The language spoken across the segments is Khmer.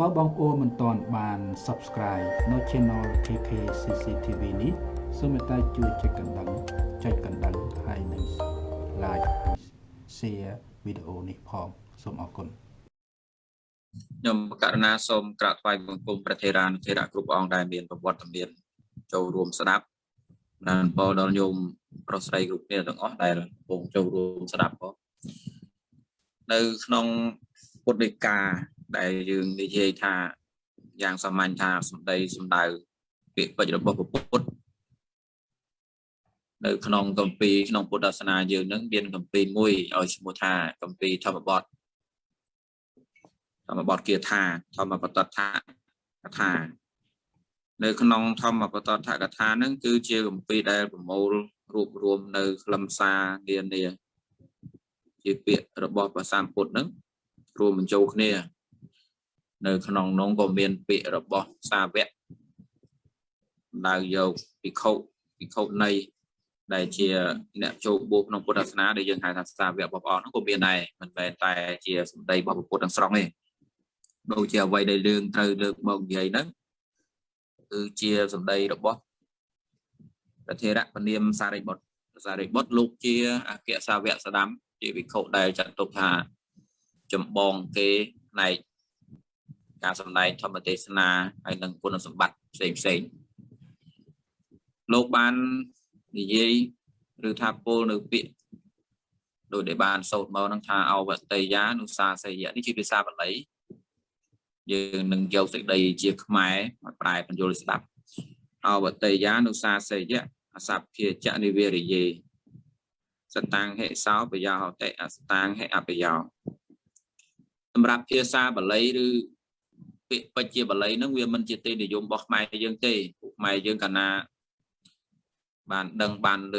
បើបងប្អូនមិនទាន់បាន Subscribe នៅ Channel KK CCTV នេះសូមមេត្តាជួយចុចកណ្ដឹងចុចកណ្ដឹងហើយនិង Like Share វីដេអូនេះផងសូមអរគុណខ្ញុំករណាសូមក្រាបថ្វាយបង្គំព្រះធេរានុធេរៈគ្រប់អង្គដែលមានប្រវត្តិមានចូលរួមស្ដាប់និងពលដល់ញោមប្រុសស្រីគ្រប់គ្នាទាំងអស់ដែលកំពុងចូលរួមស្ដាប់ផងនៅក្នុងពុទ្ធដីកា ដែលយើងនិយាយថាយ៉ាងសាមញ្ញថាសម្ដីសម្ដៅពាក្យពេចន៍របស់ពុទ្ធនៅក្នុងកម្ពីក្នុងពុទ្ធសាសនាយើងនឹងមានកម្ពីមួយឲ្យឈ្មោះថាកម្ពីធម្មបទធម្មបទគាថាធម្មបតថាកថានៅក្នុងធម្មបតថាកថានឹងគឺជាកម្ពីដែលប្រមូលរួបរวมនៅខ្លឹមសារនានាជាពាក្យរបស់ព្រះសម្ពុទ្ធនឹងរួមបញ្ចូលគ្នា នៅក្នុងនោះក៏មានពាក្យរបស់សាវកដៅយកភិក្ខុភិក្ខុនៃដែលជាអ្នកចូលបួសក្នុងពុទ្ធសាសនាដែលយើងហៅថាសាវករបស់ព្រះអង្គនោះក៏មានដែរមិនមែនតែជាសម្ដីរបស់ពុទ្ធទាំងស្រុងទេដូចជាអ្វីដែលយើងត្រូវលើកមកនិយាយហ្នឹងគឺជាសម្ដីរបស់ប្រធារៈពនាមសារីបុត្រសារីបុត្រលោកជាអគ្គសាវកស្ដាំជាវិខុដែលចាត់ទុកថាចម្បងគេផ្នែក ការសម្ដែងធម្មទេសនាហើយនិងគុណសម្បត្តិផ្សេងផ្សេងលោកបាននិយាយឬថាពោលនៅពាក្យដោយដែលបានសូត្រមកនឹងថាអវតេយានុសាសយៈនេះជាភាសាបាលីយើងនឹងយកសេចក្តីជាខ្មែរមកប្រែបញ្យល់ស្ដាប់អវតេយានុសាសយៈអសភាចនិវេរិយេសតាំងហិសោបយោហតិអសតាំងហិអបយោសម្រាប់ភាសាបាលីឬ ពាក្យពេចជាបាលីហ្នឹងវាមិនជាទេនិយមរបស់ខ្មែរយើងទេពួកខ្មែរយើងកាលណាបានដឹងបានឮ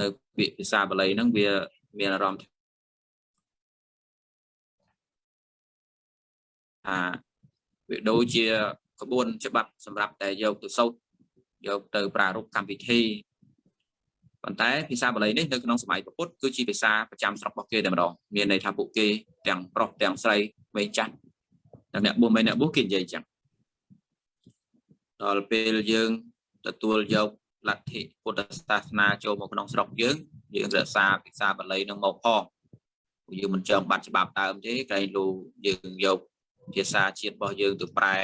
នៅពាក្យភាសាបាលីហ្នឹងវាមានអារម្មណ៍ថាវាដូចជាក្បួនច្បាប់សម្រាប់តែយកទៅសូត្រយកទៅប្រារព្ធកម្មវិធីប៉ុន្តែភាសាបាលីនេះនៅក្នុងសម័យពុទ្ធគឺជាភាសាប្រចាំស្រុករបស់គេតែម្ដងមានន័យថាពួកគេទាំងប្រុសទាំងស្រីវ័យចាស់តែ អ្នកបួសបីអ្នកបួសគេនិយាយចឹងដល់ពេលយើងទទួលយកលទ្ធិពុទ្ធសាសនាចូលមកក្នុងស្រុកយើងយើងរក្សាភាសាបាលីនឹងមកផងយើងមិនចង់បាត់ច្បាប់ដើមទេក្រែងលូយើងយកភាសាជាតិរបស់យើងទៅប្រែ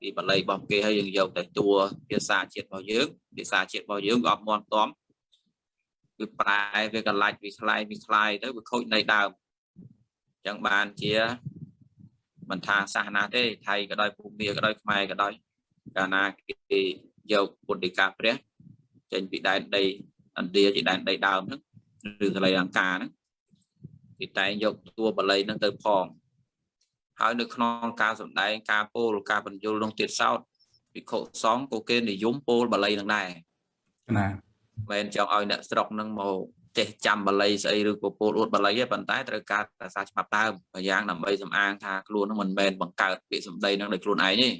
ពីបាលីរបស់គេហើយយើងយកតែតួភាសាជាតិរបស់យើងភាសាជាតិរបស់យើងក៏អត់មាត់ទាំគឺប្រែវាកលាច់វាឆ្លាយវាឆ្លាយទៅវាខូចនៃដើមអញ្ចឹងបានជា មិនថាសាសនាទេថៃក៏ដោយភូមាក៏ដោយខ្មែរក៏ដោយកាលណាគេយកពុទ្ធិកាព្រះចេញពីដែនដីឥណ្ឌាជាដែនដីដើមហ្នឹងឬកលៃអង្ការហ្នឹងគេតែងយកតួបល័យហ្នឹងទៅផងហើយនៅក្នុងការសម្ដែងការពោលការបញ្យលក្នុងទៀតសោតវិខុសង្ឃក៏គេនិយមពោលបល័យនឹងដែរណាមិនចង់ឲ្យអ្នកស្រុកនឹងមក ចេះចាំបល័យស្អីឬក៏ពោលអួតបល័យទេប៉ុន្តែត្រូវការភាសាច្បាប់ដើមប្រយ៉ាងដើម្បីសំអាងថាខ្លួននឹងមិនមែនបង្កើតពាក្យសម្ដីនឹងដោយខ្លួនឯងទេ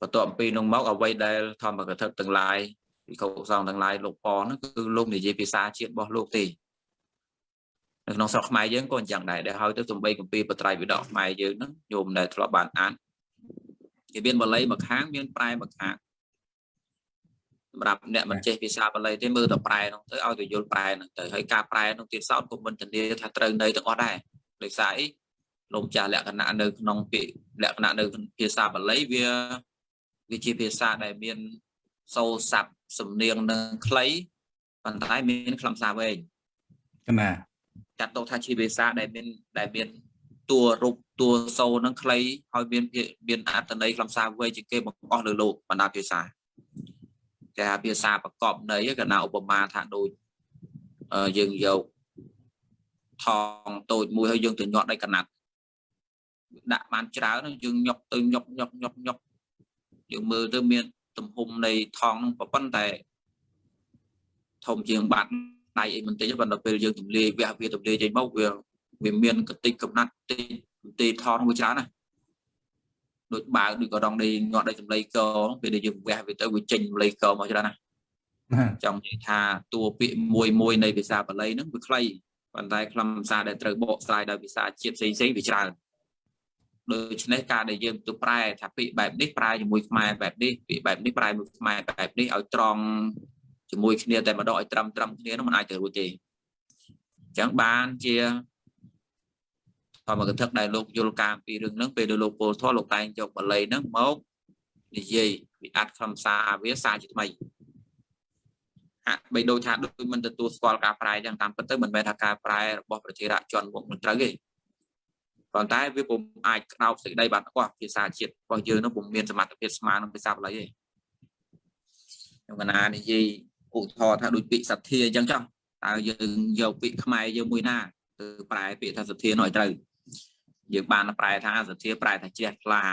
បន្ទាប់ពីនោះមកអ្វីដែលធម្មកថាទាំងឡាយវិខុសង្ឃទាំងឡាយលោកពហ្នឹងគឺលោកនិយាយភាសាជាតិរបស់លោកទេនៅក្នុងស្រុកខ្មែរយើងក៏អញ្ចឹងដែរដែលហើយទៅសំបីកម្ពីបត្រៃវិដកខ្មែរយើងហ្នឹងញោមដែលធ្លាប់បានអានគេមានបល័យមួយខាងមានប្រែមួយខាង សម្រាប់អ្នកមិនចេះភាសាបាលីទេមើលតែប្រែនោះទៅឲ្យទៅយល់ប្រែនោះទៅហើយការប្រែនោះទៀតសោតក៏មិនធានាថាត្រូវនៅទាំងអស់ដែរដោយសារអីលោកចាស់លក្ខណៈនៅក្នុងពាក្យលក្ខណៈនៅភាសាបាលីវាវាជាភាសាដែលមានសូរស័ព្ទសំនៀងនឹងខ្លីប៉ុន្តែមានខ្លឹមសារវែងណាចាត់ទុកថាជាភាសាដែលមានដែលមានតួរូបតួសូរនឹងខ្លីហើយមានមានអត្ថន័យខ្លឹមសារវែងជាងគេបង្អស់លើលោកបណ្ដាភាសា គេហៅភាសាប្រកបន័យក៏ណាឧបមាថាដូចយើងយកថងតូចមួយហើយយើងទៅញាត់ដោយកណាត់ដាក់បានច្រើនយើងញុកទៅញុកញុកញុកញុកយើងមើលទៅមានទំហំនៃថងហ្នឹងប៉ុន្តែធំជាងបាត់ដៃអីបន្តិចប៉ុន្តែពេលយើងទម្លាយវះវាទម្លាយចេញមកវាវាមានកតិចកំណាត់តិចទីថងវាច្រើនណា ដូចបើដូចក៏ដងដីងាត់ដីសម្លេងកពេលដែលយើងវះវាទៅវាចេញសម្លេងកមកច្រើនណាចង់និយាយថាតួពាក្យមួយមួយនៃភាសាបាលីហ្នឹងវាខ្លីប៉ុន្តែខ្លឹមសារដែលត្រូវបកស្រាយដោយភាសាជាតិផ្សេងផ្សេងវាច្រើនដូច្នេះការដែលយើងទៅប្រែថាពាក្យបែបនេះប្រែជាមួយខ្មែរបែបនេះពាក្យបែបនេះប្រែមួយខ្មែរបែបនេះឲ្យត្រង់ជាមួយគ្នាតែម្ដងឲ្យត្រឹមត្រឹមគ្នានោះមិនអាចទៅរួចទេអញ្ចឹងបានជា ធម្មកថាដែលលោកយល់ការពីរឿងហ្នឹងពេលដែលលោកពលធម៌លោកតែងយកបល័យហ្នឹងមកនិយាយវិអត្តខ្លឹមសារវាសារជាថ្មីហាក់បីដូចថាដូចមិនទទួលស្គាល់ការប្រែអញ្ចឹងតាមពិតទៅមិនមែនថាការប្រែរបស់ប្រជារាជនមុខមិនត្រូវទេប៉ុន្តែវាពុំអាចក្តោបសេចក្តីបានរបស់ភាសាជាតិរបស់យើងនោះពុំមានសមត្ថភាពស្មើនឹងភាសាបាលីទេខ្ញុំកណានិយាយឧទាហរណ៍ថាដូចពាក្យសទ្ធាអញ្ចឹងចុះតើយើងយកពាក្យខ្មែរយើងមួយណាទៅប្រែពាក្យថាសទ្ធានោះឲ្យត្រូវ យើងបានប្រែថាសទ្ធាប្រែថាជ្រះថ្លា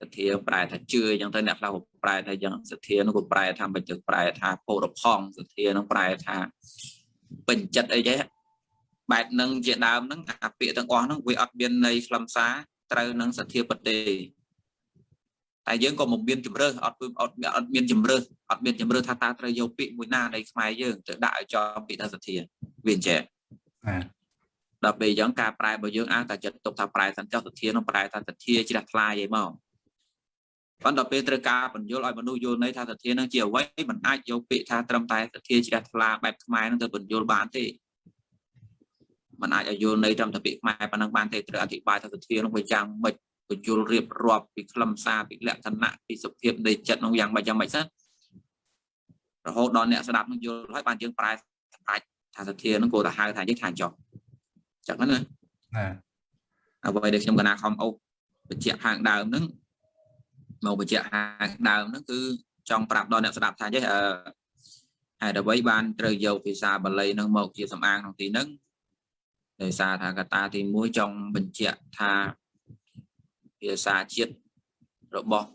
សទ្ធាប្រែថាជឿអញ្ចឹងទៅអ្នកខ្លះប្រែថាយ៉ាងសទ្ធានោះក៏ប្រែថាមិនចឹងប្រែថាពោរផង់សទ្ធានោះប្រែថាពេញចិត្តអីចេះបែបហ្នឹងជាដើមហ្នឹងអាពាក្យទាំងអស់ហ្នឹងវាអត់មានន័យខ្លឹមសារត្រូវនឹងសទ្ធាពិតទេតែយើងក៏មិនមានជំរើសអត់អត់អត់មានជំរើសអត់មានជំរើសថាតើត្រូវយកពាក្យមួយណានៃខ្មែរយើងទៅដាក់ឲ្យចំពាក្យថាសទ្ធាវាអញ្ចឹងបាទ ដល់ពេលអញ្ចឹងការប្រែរបស់យើងអាចតែចិត្តទុកថាប្រែសិនចុះសទ្ធានោះប្រែថាសទ្ធាជ្រះថ្លាយឯមកប៉ុន្តែពេលត្រូវការបញ្យល់ឲ្យមនុស្សយល់ន័យថាសទ្ធានឹងជាអ្វីมันអាចយកពាក្យថាត្រឹមតែសទ្ធាជ្រះថ្លាបែបខ្មែរនឹងទៅបញ្យល់បានទេมันអាចឲ្យយល់ន័យត្រឹមតែពាក្យខ្មែរប៉ុណ្ណឹងបានទេត្រូវអធិប្បាយថាសទ្ធានោះវាយ៉ាងម៉េចបញ្យល់រៀបរាប់ពីខ្លឹមសារពីលក្ខណៈពីសុភាពនៃចិត្តនោះយ៉ាងម៉េចយ៉ាងម៉េចសិនរហូតដល់អ្នកស្ដាប់នឹងយល់ហើយបានយើងប្រែប្រាច់ថាសទ្ធានឹងគួរតែហៅថាយើងថាចុះ ចឹងណាណាអ្វីដែលខ្ញុំកណាខំអូសបញ្ជាក់ខាងដើមហ្នឹងមកបញ្ជាក់ខាងដើមហ្នឹងគឺចង់ប្រាប់ដល់អ្នកស្ដាប់ថាចេះអឺហេតុអ្វីបានត្រូវយកភាសាបាលីហ្នឹងមកជាសម្អាងក្នុងទីហ្នឹងដោយសារថាកត្តាទី1ចង់បញ្ជាក់ថាភាសាជាតិរបស់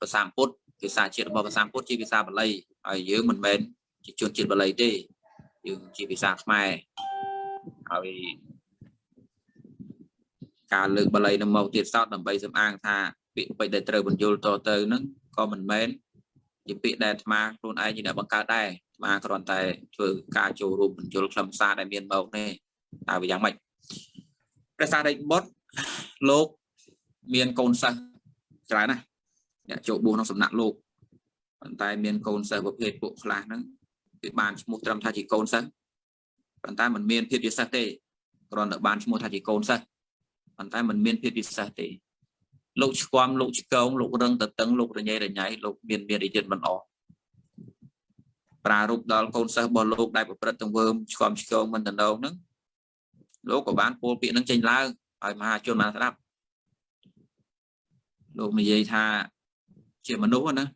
ភាសាពុទ្ធភាសាជាតិរបស់ភាសាពុទ្ធជាភាសាបាលីហើយយើងមិនមែនជាជនជាតិបាលីទេយើងជាភាសាខ្មែរហើយ ការលើកបាលីនឹងមកទៀតសោតដើម្បីសំអាងថាពាក្យពេចន៍ដែលត្រូវបញ្យល់តទៅហ្នឹងក៏មិនមែនជាពាក្យដែលអាត្មាខ្លួនឯងជាអ្នកបង្កើតដែរអាត្មាគ្រាន់តែធ្វើការចូលរួមបញ្យល់ខ្លឹមសារដែលមានមកនេះតើវាយ៉ាងម៉េចព្រះសារីបុត្រលោកមានកូនសិស្សច្រើនណាស់អ្នកចូលបួសក្នុងសំណាក់លោកប៉ុន្តែមានកូនសិស្សប្រភេទពួកខ្លះហ្នឹងវាបានឈ្មោះត្រឹមថាជាកូនសិស្សប៉ុន្តែมันមានភាពពិសេសទេគ្រាន់តែបានឈ្មោះថាជាកូនសិស្ស ប៉ុន្តែมันមានភាពពិសេសទេលោកឆ្គាំលោកឆ្កងលោករឹងតតឹងលោករញ៉ៃរញ៉ៃលោកមានមានរិទ្ធិមិនអស់ប្រារព្ធដល់កូនសិស្សរបស់លោកដែលប្រព្រឹត្តទង្វើឆ្គាំឆ្កងមិនតំណងហ្នឹងលោកក៏បានពោលពាក្យហ្នឹងចេញឡើងឲ្យមហាជនបានស្ដាប់លោកនិយាយថាជាមនុស្សណា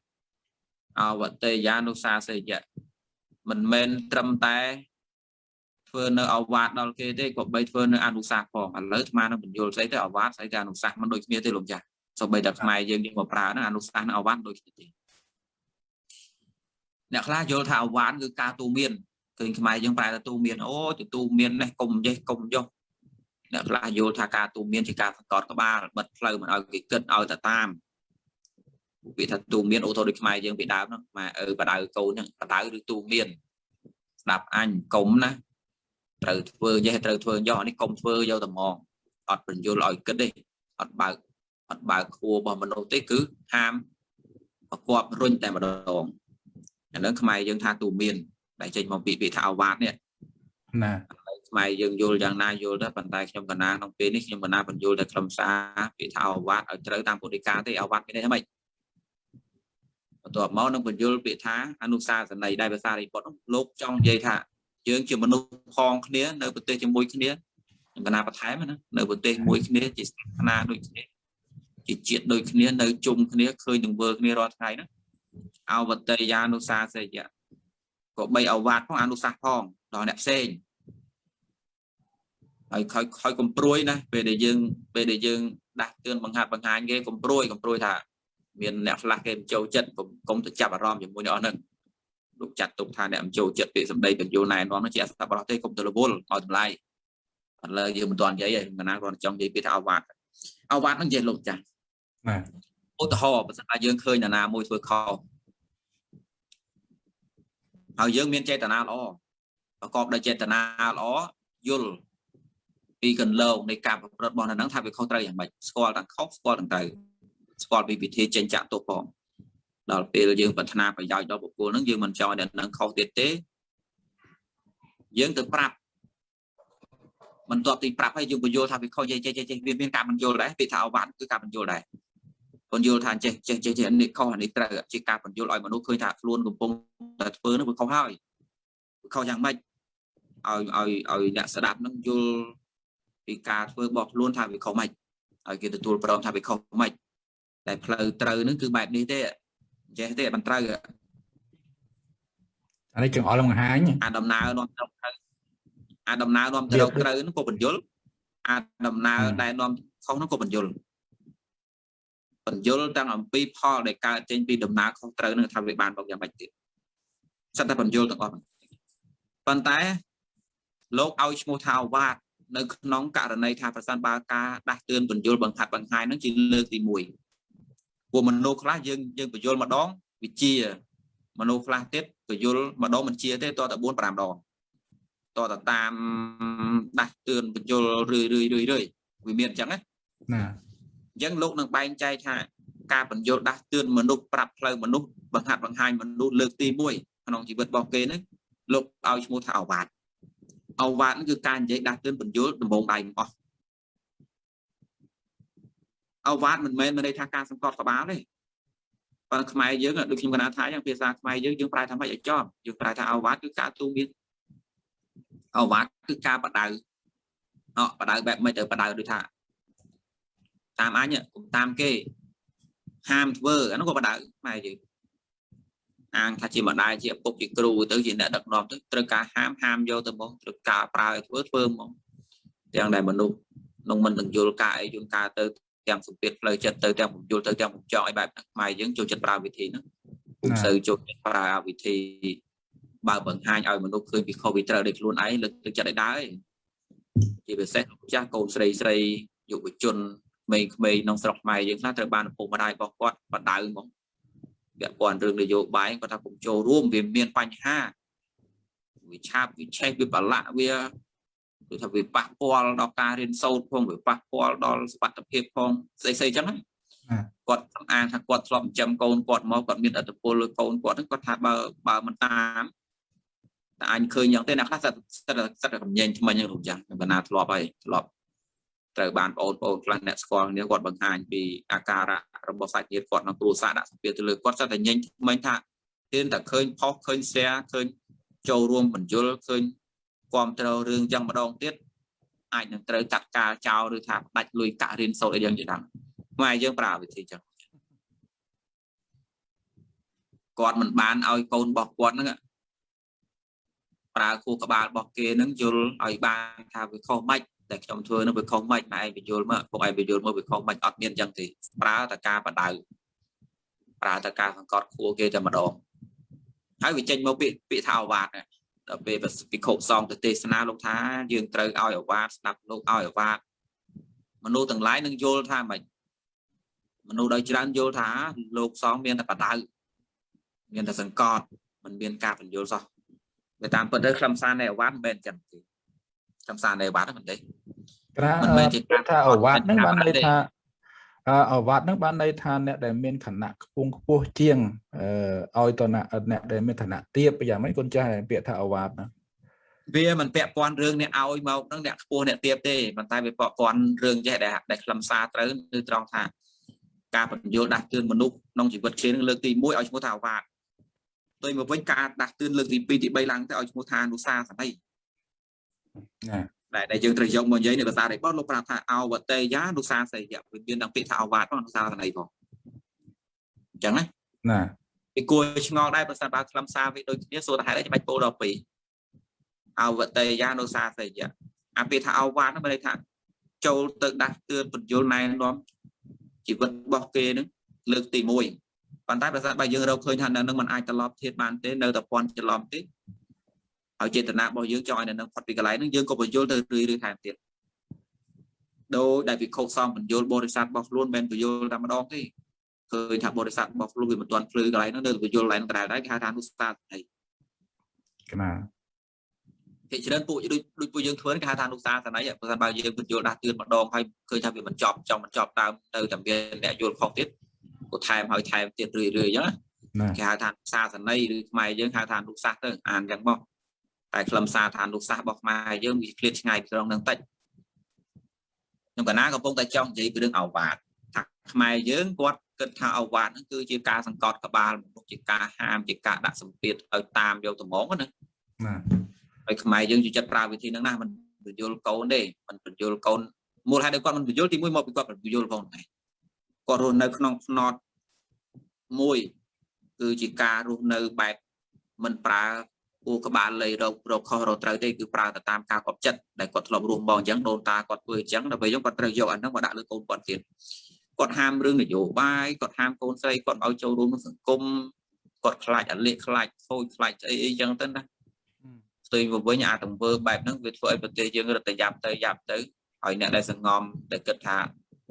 អវតេយានុសាសេយៈមិនមែនត្រឹមតែ ធ្វើនៅអវាទដល់គេទេក៏បីធ្វើនៅអនុសាសន៍ផងឥឡូវអានឹងបញ្យល់ស្អីទៅអវាទស្អីទៅអនុសាសន៍មិនដូចគ្នាទេលោកចាស់សូម្បីតែខ្មែរយើងយើងមកប្រើហ្នឹងអនុសាសន៍នៅអវាទដូចគ្នាទេអ្នកខ្លះយល់ថាអវាទគឺការទូមានឃើញខ្មែរយើងប្រែថាទូមានអូទូមាននេះកុំចេះកុំចុះអ្នកខ្លះយល់ថាការទូមានជាការសង្កត់ក្បាលបិទផ្លូវមិនឲ្យគេគិតឲ្យតែតាមវាថាទូមានអូថូដូចខ្មែរយើងពីដើមហ្នឹងម៉ែអើបដៅកូនហ្នឹងបដៅឬទូមានស្ដាប់អញកុំណា ត្រូវធ្វើចេះត្រូវធ្វើយកនេះកុំធ្វើយកតែមកអត់បញ្យល់ឲ្យគិតទេអត់បើកអត់បើកខួររបស់មនុស្សទេគឺហាមប្រកបរុញតែម្ដងអានឹងខ្មែរយើងថាទូមានដែលចេញមកពីពាក្យថាអវាទនេះណាខ្មែរយើងយល់យ៉ាងណាយល់ទៅប៉ុន្តែខ្ញុំកណាក្នុងពេលនេះខ្ញុំកណាបញ្យល់តែខ្លឹមសារពាក្យថាអវាទឲ្យត្រូវតាមពុទ្ធិកាទេអវាទមានន័យម៉េចបន្ទាប់មកនឹងបញ្យល់ពាក្យថាអនុសាសន័យដែលភាសារិបុត្រលោកចង់និយាយថា យើងជាមនុស្សផងគ្នានៅប្រទេសជាមួយគ្នាខ្ញុំកណាបន្ថែមណានៅប្រទេសមួយគ្នាជាសាសនាដូចគ្នាជាជាតិដូចគ្នានៅជុំគ្នាឃើញនឹងវើគ្នារាល់ថ្ងៃណាអវតេយានុសាសេយៈក៏បីអវាទផងអនុសាសន៍ផងដល់អ្នកផ្សេងហើយខ້ອຍខ້ອຍកំព្រួយណាពេលដែលយើងពេលដែលយើងដាស់តឿនបង្ហាត់បង្ហាញគេកំព្រួយកំព្រួយថាមានអ្នកខ្លះគេមិនចូលចិត្តកុំទៅចាប់អារម្មណ៍ជាមួយអ្នកអស់ហ្នឹង លោកចាត់ទុកថាអ្នកមិនចូលចិត្តពាក្យសម្ដីបញ្យលណែនាំនោះជាអសប្បុរសទេកុំទៅរវល់ឲ្យតម្លៃឥឡូវយើងមិនទាន់និយាយឯងណាគាត់ចង់និយាយពីថាអវាតអវាតនឹងនិយាយលោកចាស់បាទឧទាហរណ៍បើសិនថាយើងឃើញនរណាមួយធ្វើខុសហើយយើងមានចេតនាល្អប្រកបដោយចេតនាល្អយល់ពីកន្លងនៃការប្រព្រឹត្តរបស់នៅហ្នឹងថាវាខុសត្រូវយ៉ាងម៉េចស្គាល់ទាំងខុសស្គាល់ទាំងត្រូវស្គាល់ពីវិធីចេញចាក់ទោសផង ដល់ពេលយើងប្រាថ្នាប្រយោជន៍ដល់បុគ្គលហ្នឹងយើងមិនចង់ឲ្យអ្នកហ្នឹងខុសទៀតទេយើងទៅប្រាប់បន្ទាប់ទីប្រាប់ហើយយើងបញ្យល់ថាវាខុសចេះចេះចេះវាមានការបញ្យល់ដែរពាក្យថាអវ៉ាត់គឺការបញ្យល់ដែរបញ្យល់ថាចេះចេះចេះចេះនេះខុសអានេះត្រូវជាការបញ្យល់ឲ្យមនុស្សឃើញថាខ្លួនកំពុងតែធ្វើនោះវាខុសហើយវាខុសយ៉ាងម៉េចឲ្យឲ្យឲ្យអ្នកស្ដាប់នឹងយល់ពីការធ្វើរបស់ខ្លួនថាវាខុសម៉េចឲ្យគេទទួលព្រមថាវាខុសម៉េចតែផ្លូវត្រូវនឹងគឺបែបនេះទេ ចេះទេមិនត្រូវអានេះចង្អុលបង្ហាញអាដំណើរនាំទៅត្រូវអាដំណើរនាំទៅត្រូវហ្នឹងក៏បញ្យល់អាដំណើរដែលនាំខុសហ្នឹងក៏បញ្យល់បញ្យល់ទាំងអំពីផលដែលកើតចេញពីដំណើរខុសត្រូវនឹងថាវាបានមកយ៉ាងម៉េចទៀតសិតតែបញ្យល់ទាំងអស់ប៉ុន្តែលោកឲ្យឈ្មោះថាវ៉ាតនៅក្នុងករណីថាប្រសិនបើការដាស់តឿនបញ្យល់បង្ហាត់បង្ហាញហ្នឹងជាលើកទី1 ពួកមនុស្សខ្លះយើងយើងបញ្យល់ម្ដងវិជា មនុស្សខ្លះទៀតបញ្យល់ម្ដងមិនជាទេតតែ4 5ដងតតតាមដាស់តឿនបញ្យល់រឿយរឿយរឿយរឿយវាមានអញ្ចឹងណាណាអញ្ចឹងលោកនឹងបែងចែកថាការបញ្យល់ដាស់តឿនមនុស្សប្រាប់ផ្លូវមនុស្សបង្ហាត់បង្ហាញមនុស្សលើកទី1ក្នុងជីវិតរបស់គេហ្នឹងលោកឲ្យឈ្មោះថាអវាទអវាទហ្នឹងគឺការនិយាយដាស់តឿនបញ្យល់ដំបងដៃទាំងអស់ អវាទមិនមែនមានន័យថាការសង្កត់ក្បាលទេប៉ុន្តែខ្មែរយើងដូចខ្ញុំកណាថាយ៉ាងភាសាខ្មែរយើងយើងប្រែថាម៉េចឲ្យចំយើងប្រែថាអវាទគឺការទូមានអវាទគឺការបដៅអបដៅបែបមិនទៅបដៅដូចថាតាមអញកុំតាមគេហាមធ្វើអានោះក៏បដៅម៉ែយើងអាងថាជាម្ដាយជាឪពុកជាគ្រូទៅជាអ្នកដឹកនាំទៅត្រូវការហាមហាមយកទៅមកត្រូវការប្រើឲ្យធ្វើធ្វើមកទាំងដែលមនុស្សនឹងមិនទាំងយល់ការអីយល់ការទៅ ទាំងសម្ពាធផ្លូវចិត្តទៅទាំងបំយល់ទៅទាំងបំចង់ឲ្យបែបហ្នឹងម៉ែយើងចូលចិត្តប្រើវិធីហ្នឹងពុំសូវចូលចិត្តប្រើវិធីបើបង្ហាញឲ្យមនុស្សឃើញពីខុសពីត្រូវដោយខ្លួនឯងលើកទឹកចិត្តឲ្យដែរជាពិសេសលោកចាស់កូនស្រីស្រីយុវជនក្មេងៗក្នុងស្រុកខ្មែរយើងខ្លះត្រូវបានឪពុកម្ដាយរបស់គាត់បដៅហ្មងពាក់ព័ន្ធរឿងនយោបាយគាត់ថាកុំចូលរួមវាមានបញ្ហាវាឆាបវាឆេះវាប្រឡាក់វា គឺថាវាប៉ះពាល់ដល់ការរៀនសូត្រផងវាប៉ះពាល់ដល់សុខភាពផងស្អីស្អីចឹងណាគាត់សំអាងថាគាត់ធ្លាប់ចិញ្ចឹមកូនគាត់មកគាត់មានអត្តពលលើកូនគាត់ហ្នឹងគាត់ថាបើបើមិនតាមតែអញឃើញយ៉ាងទេអ្នកខ្លះសិតសិតសិតកំញែងថ្មិញហ្នឹងលោកចាស់បណ្ណាធ្លាប់ហើយធ្លាប់ត្រូវបានបងប្អូនខ្លះអ្នកស្គាល់គ្នាគាត់បង្ហាញពីអាការៈរបស់សាច់ញាតិគាត់ក្នុងគ្រួសារដាក់សម្ពាធទៅលើគាត់សិតតែញញថ្មិញថាទានតែឃើញផុសឃើញ share ឃើញចូលរួមបញ្យលឃើញ គ្រប់គ្រងរឿងចឹងម្ដងទៀតអាចនឹងត្រូវចាត់ការចោលឬថាផ្ដាច់លុយកាក់រៀនសូត្រអីយ៉ាងជាដើមខ្មែរយើងប្រើវិធីចឹងគាត់មិនបានឲ្យកូនរបស់គាត់ហ្នឹងប្រើគូក្បាលរបស់គេហ្នឹងយល់ឲ្យបានថាវាខុសម៉េចតែខ្ញុំធ្វើនឹងវាខុសម៉េចម៉ែឯងបញ្យល់មកពួកឯងបញ្យល់មកវាខុសម៉េចអត់មានចឹងទេប្រើតែការបដៅប្រើតែការសង្កត់ខួរគេតែម្ដងហើយវាចេញមកពាក្យពាក្យថាអវាទ ដល់ពេលពិខុសងទៅទេសនាលោកថាយើងត្រូវឲ្យអវាទស្ដាប់លោកឲ្យអវាទមនុស្សទាំងឡាយនឹងយល់ថាម៉េចមនុស្សដោយច្រើនយល់ថាលោកសងមានតែបដៅមានតែសង្កត់មិនមានការបញ្យល់សោះតែតាមពិតទៅខ្លឹមសារនៃអវាទមិនមែនចឹងទេខ្លឹមសារនៃអវាទហ្នឹងមិនទេប្រាមិនមែនជាការថាអវ៉ាត់ហ្នឹងអត់បានន័យទេថា អឺអវ៉ាត់ហ្នឹងបានន័យថាអ្នកដែលមានឋានៈខ្ពង់ខ្ពស់ជាងអឺឲ្យតនៈអ្នកដែលមានឋានៈទាបយ៉ាងម៉េចគុណចាស់ពាក្យថាអវ៉ាត់ហ្នឹងវាមិនពាក់ព័ន្ធរឿងអ្នកឲ្យមកហ្នឹងអ្នកខ្ពស់អ្នកទៀបទេប៉ុន្តែវាពាក់ព័ន្ធរឿងចេះដែលដែលខ្លឹមសារត្រូវគឺត្រង់ថាការបញ្យល់ដាស់តឿនមនុស្សក្នុងជីវិតគេនឹងលើកទី1ឲ្យឈ្មោះថាអវាទទៅមកវិញការដាស់តឿនលើកទី2ទី3ឡើងទៅឲ្យឈ្មោះថាអនុសាសនីណា ដែលដែលយើងត្រូវយកមកនិយាយនៅភាសានេះបងលោកប្រាប់ថាអវតេយានុសាសយៈវាមានទាំងពាក្យថាអវាទផងអនុសាសនីផងអញ្ចឹងណាណាពីគួរឆ្ងល់ដែរបើសិនបើខ្លឹមសារវាដូចគ្នាសួរថាហេតុអីច្បាច់ពោលដល់ពីរអវតេយានុសាសយៈអាពាក្យថាអវាទហ្នឹងមានន័យថាចូលទៅដាស់តឿនបញ្យលណែនាំជីវិតរបស់គេហ្នឹងលើកទី1ប៉ុន្តែបើសិនបើយើងរកឃើញថានៅនឹងมันអាចត្រឡប់ធៀបបានទេនៅតែពាន់ច្រឡំទេ ហើយចេតនារបស់យើងចង់ឲ្យនៅនឹងផុតពីកន្លែងហ្នឹងយើងក៏បញ្យលទៅរឿយៗថែមទៀតដោយដែលវិខុសសំបញ្យលបរិស័ទរបស់ខ្លួនមិនបញ្យលតែម្ដងទេឃើញថាបរិស័ទរបស់ខ្លួនវាមិនទាន់ភ្លឺកន្លែងហ្នឹងនៅបញ្យលកន្លែងហ្នឹងដែរដែរគេហៅថាអនុស្សាសនីណាគេច្រើនពួកដូចដូចពួកយើងធ្វើគេហៅថានុសាសន័យបើសិនបើយើងបញ្យល់ដាស់តឿនម្ដងហើយឃើញថាវាមិនចប់ចង់មិនចប់ដើមទៅតែមានអ្នកយល់ខុសទៀតក៏ថែមហើយថែមទៀតរឿយរឿយអញ្ចឹងណាគេហៅថាសាសន័យឬខ្មែរយើងហៅថានុសាសទៅអានអញ្ចឹងមក តែខ្លឹមសារឋានរូបសាស្ត្ររបស់ខ្មែរយើងវាឃ្លាតឆ្ងាយពីត្រង់នឹងតិចខ្ញុំកណាកំពុងតែចង់និយាយពីរឿងអវាទថាខ្មែរយើងគាត់គិតថាអវាទហ្នឹងគឺជាការសង្កត់ក្បាលមនុស្សជាការហាមជាការដាក់សម្ពាធឲ្យតាមយកតម្ងណាបាទហើយខ្មែរយើងជឿចិត្តប្រើវិធីហ្នឹងណាមិនបញ្យលកូនទេមិនបញ្យលកូនមូលហេតុដែលគាត់មិនបញ្យលទីមួយមកពីគាត់មិនបញ្យលផងដែរគាត់រស់នៅក្នុងផ្នត់មួយគឺជាការរស់នៅបែបមិនប្រើ គូក្បាលលៃរករកខុសរកត្រូវទេគឺប្រើទៅតាមការកប់ចិត្តដែលគាត់ធ្លាប់រស់មកអញ្ចឹងដូនតាគាត់ធ្វើអញ្ចឹងដល់ពេលយើងគាត់ត្រូវយកអាហ្នឹងមកដាក់លើកូនគាត់ទៀតគាត់ហាមរឿងនយោបាយគាត់ហាមកូនស្រីគាត់ឲ្យចូលរួមក្នុងសង្គមគាត់ខ្លាចអាលេខខ្លាចខូចខ្លាចអីអីអញ្ចឹងទៅណាផ្ទុយមកវិញអាទង្វើបែបហ្នឹងវាធ្វើឲ្យប្រទេសយើងរត់ទៅយ៉ាប់ទៅយ៉ាប់ទៅហើយអ្នកដែលសង្ងំដែលគិតថា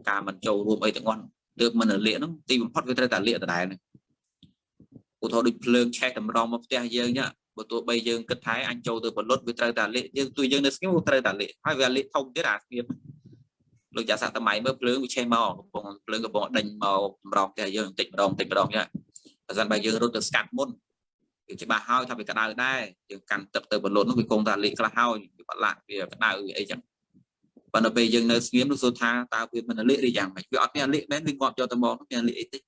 ការមិនចូលរួមអីទាំងអស់ទើបមិនរលាកហ្នឹងទីបំផុតវាត្រូវតែលាកដដែលហ្នឹងឧទាហរណ៍ដូចភ្លើងឆេះតម្រង់មកផ្ទះយើងញ៉ា បើទោះបីយើងគិតថាអញចូលទៅបលុតវាត្រូវតែលាកយើងទួយយើងនៅស្ងៀមវាត្រូវតែលាកហើយវាលាកធំទៀតអាស្ងៀមលោកចាសសម័យមើលភ្លើងវាឆេះមកកំពុងភ្លើងកំពុងដេញមកតម្រង់ផ្ទះយើងបន្តិចម្ដងបន្តិចម្ដងញ៉ាបើសិនបើយើងរត់ទៅស្កាត់មុនវាច្បាស់ហើយថាវាក្តៅដែរយើងកាន់ទឹកទៅបលូននោះវាគង់តែលេខខ្លះហើយវាប្រឡាក់វាក្តៅវាអីចឹងប៉ុន្តែពេលយើងនៅស្ងៀមនោះសួរថាតើវាមិនលេខឬយ៉ាងម៉េចវាអត់មានលេខមែនវាងាប់យកទៅមកនោះមានលេខអីទេ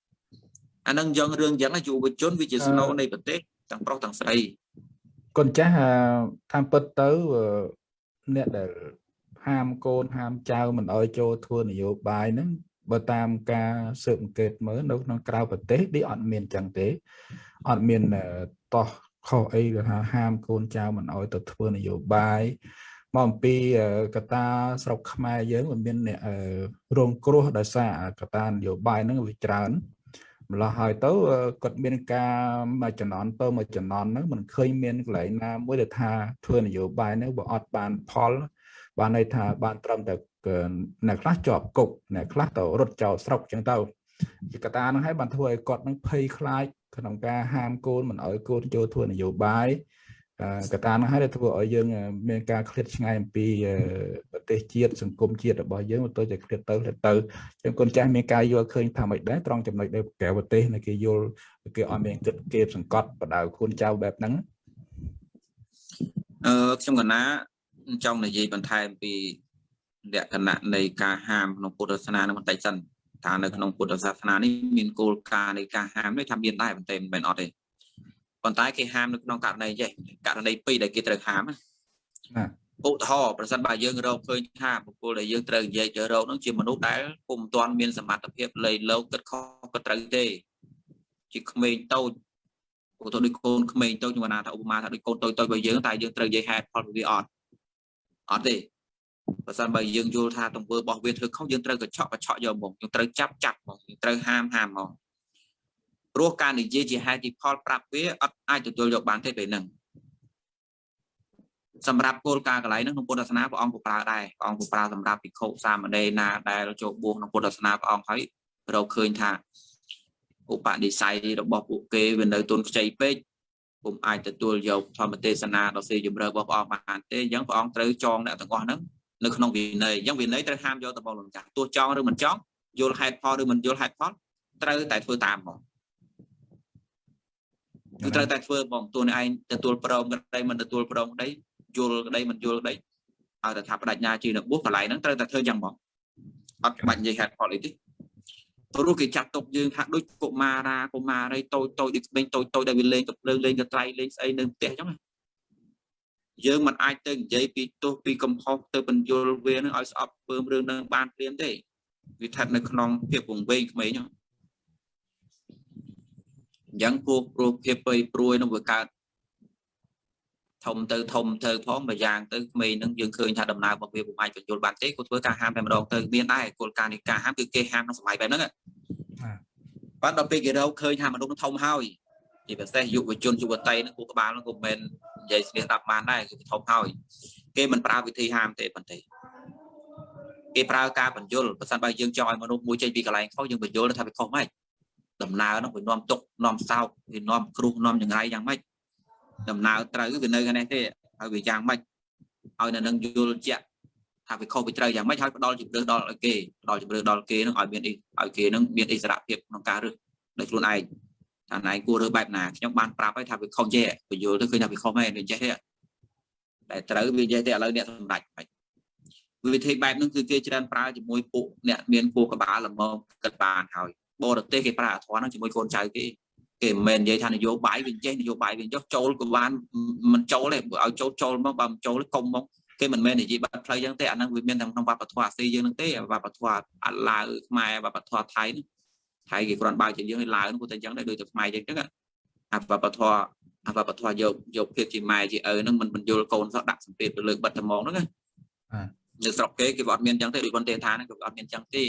អានឹងយ៉ាងរឿងយ៉ាងណាយុវជនវាជាស្នូលនៃប្រទេសទាំងប្រុសទាំងស្រី កូនចាស់អឺតាមពិតទៅអឺអ្នកដែលហាមកូនហាមចៅមិនអោយចូលធ្វើនយោបាយហ្នឹងបើតាមការស៊ើបអង្កេតមើលនៅក្នុងក្រៅប្រទេសនេះអត់មានចឹងទេអត់មានអឺតោះខុសអីគេថាហាមកូនចៅមិនអោយទៅធ្វើនយោបាយមកអំពីអឺកត្តាស្រុកខ្មែរយើងវាមានអ្នកអឺរងគ្រោះដោយសារកត្តានយោបាយហ្នឹងវាច្រើន ម្ល៉េះហើយទៅអឺគាត់មានការមួយចំនួនទៅមួយចំនួនហ្នឹងមិនឃើញមានកន្លែងណាមួយដែលថាធ្វើនយោបាយហ្នឹងបើអត់បានផលបានន័យថាបានត្រឹមតែគឺអ្នកខ្លះជាប់គុកអ្នកខ្លះទៅរត់ចោលស្រុកចឹងទៅជាកត្តាហ្នឹងហើយបានធ្វើឲ្យគាត់ហ្នឹងភ័យខ្លាចក្នុងការហាមកូនមិនឲ្យកូនចូលធ្វើនយោបាយអឺ កត្តាហ្នឹងហើយដែលធ្វើឲ្យយើងអឺមានការឃ្លាតឆ្ងាយអំពីអឺប្រទេសជាតិសង្គមជាតិរបស់យើងទៅតែឃ្លាតទៅឃ្លាតទៅចឹងកូនចាស់មានការយល់ឃើញថាមិនដែរត្រង់ចំណុចដែលក្រៅប្រទេសនៅគេយល់គេអត់មានគិតគេសង្កត់បដៅខ្លួនចៅបែបហ្នឹងអឺខ្ញុំកណាចង់និយាយបន្ថែមពីលក្ខណៈនៃការហាមក្នុងពុទ្ធសាសនានឹងបន្តិចសិនថានៅក្នុងពុទ្ធសាសនានេះមានគោលការណ៍នៃការហាមនេះថាមានដែរប៉ុន្តែមិនមែនអត់ទេ ប៉ុន្តែគេហាមនៅក្នុងករណីចេះករណីពីរដែលគេត្រូវហាមណាណាឧទាហរណ៍ប្រសិនបើយើងរកឃើញថាបុគ្គលដែលយើងត្រូវនិយាយទៅរកនោះជាមនុស្សដែលពុំទាន់មានសមត្ថភាពលៃលោកគិតខុសក៏ត្រូវទេជាក្មេងតូចឧទាហរណ៍ដូចកូនក្មេងតូចខ្ញុំណាថាឧបមាថាដូចកូនតូចតូចរបស់យើងតែយើងត្រូវនិយាយហេតុផលវាអត់អត់ទេបើសិនបើយើងយល់ថាទង្វើរបស់វាធ្វើខុសយើងត្រូវកញ្ឆក់កញ្ឆក់យកមកយើងត្រូវចាប់ចាប់មកយើងត្រូវហាមហាមមក ព្រោះការនិយាយជាហេតុទីផលប្រាប់វាអត់អាចទទួលយកបានទេពេលហ្នឹងសម្រាប់គោលការណ៍កន្លែងហ្នឹងក្នុងពុទ្ធសាសនាព្រះអង្គក៏ប្រើដែរព្រះអង្គក៏ប្រើសម្រាប់ភិក្ខុសាមណេរណាដែលចូលបួសក្នុងពុទ្ធសាសនាព្រះអង្គហើយរកឃើញថាឧបនិស្ស័យរបស់ពួកគេវានៅទុនខ្ចីពេកពុំអាចទទួលយកធម្មទេសនាដ៏ស៊ីជម្រៅរបស់ព្រះអង្គបានទេអញ្ចឹងព្រះអង្គត្រូវចងអ្នកទាំងអស់ហ្នឹងនៅក្នុងវិន័យអញ្ចឹងវិន័យត្រូវហាមយកទៅបលំចាស់ទោះចង់ឬមិនចង់យល់ហេតុផលឬមិនយល់ហេតុផលត្រូវតែធ្វើតាមហ្មង គឺត្រូវតែធ្វើបងតួនេះឯងទទួលព្រមក្តីមិនទទួលព្រមក្តីយល់ក្តីមិនយល់ក្តីឲ្យតែថាបដិញ្ញាជានៅបួសកន្លែងហ្នឹងត្រូវតែធ្វើយ៉ាងហ្មងអត់បាច់និយាយហេតុផលអីទេព្រោះគេចាត់ទុកយើងថាដូចកុមារាកុមារីតូចតូចដូចក្មេងតូចតូចដែលវាលេងកំភ្លើងលេងកត្រៃលេងស្អីនៅផ្ទះអញ្ចឹងណាយើងមិនអាចទៅនិយាយពីទោសពីកំហុសទៅបញ្យល់វានឹងឲ្យស្អប់ពើមរឿងនឹងបានព្រាមទេវាស្ថិតនៅក្នុងភាពវង្វេងក្មេងហ្នឹង អញ្ចឹងពួកព្រោះភាពពៃព្រួយនឹងវាកើតធំទៅធំទៅផងមួយយ៉ាងទៅក្មេងហ្នឹងយើងឃើញថាដំណើររបស់វាពុំអាចបញ្យល់បានទេគាត់ធ្វើការហាមតែម្ដងទៅមានដែរគោលការណ៍នៃការហាមគឺគេហាមក្នុងសម័យបែបហ្នឹងបាទដល់ពេលគេរកឃើញថាមនុស្សនឹងធំហើយជាពិសេសយុវជនយុវតីហ្នឹងគូក្បាលហ្នឹងក៏មិននិយាយស្លៀកដាប់បានដែរគឺធំហើយគេមិនប្រើវិធីហាមទេប៉ុន្តែគេប្រើការបញ្យល់បើសិនបើយើងចង់ឲ្យមនុស្សមួយចេញពីកន្លែងខុសយើងបញ្យល់ថាវាខុសម៉េច ដំណើរហ្នឹងវានាំទុកនាំសោកវានាំគ្រោះនាំចង្រៃយ៉ាងម៉េចដំណើរត្រូវវានៅខាងនេះទេហើយវាយ៉ាងម៉េចឲ្យនៅនឹងយល់ជាក់ថាវាខុសវាត្រូវយ៉ាងម៉េចហើយផ្ដល់ជំរឿដល់ឲ្យគេផ្ដល់ជំឿដល់គេនឹងឲ្យមានឲ្យគេនឹងមានអិសរភាពក្នុងការរើសដោយខ្លួនឯងថាណៃគួររើសបែបណាខ្ញុំបានប្រាប់ហើយថាវាខុសចេះបញ្យល់ទៅឃើញថាវាខុសមែនវាចេះទេតែត្រូវវាចេះទេឥឡូវអ្នកសម្ដេចមិនវិធីបែបហ្នឹងគឺគេច្រើនប្រើជាមួយពួកអ្នកមានគោះក្បាលល្មមគិតបានហើយ បរទេសគេប្រើអធរហ្នឹងជាមួយកូនចៅគេគេមិនមែននិយាយថានយោបាយវាចេះនយោបាយវាចុះចូលក៏បានមិនចូលទេឲ្យចូលចូលមកបើមិនចូលកុំមកគេមិនមែននិយាយបាត់ផ្លូវចឹងទេអាហ្នឹងវាមានក្នុងវប្បធម៌អាស៊ីយើងហ្នឹងទេវប្បធម៌អាឡាវខ្មែរវប្បធម៌ថៃហ្នឹងថៃគេគ្រាន់បើជាយើងឲ្យឡាវហ្នឹងគាត់តែចឹងដែរដូចតែខ្មែរចឹងចឹងអាវប្បធម៌អាវប្បធម៌យកយកភាពជាម៉ែជាឪហ្នឹងមិនបញ្យល់កូនសោះដាក់សម្ពាធទៅលើបិទត្មងហ្នឹងណានៅស្រុកគេគេអត់មានចឹងទេដូចប៉ុន្តែថាហ្នឹងគេអត់មានចឹងទេ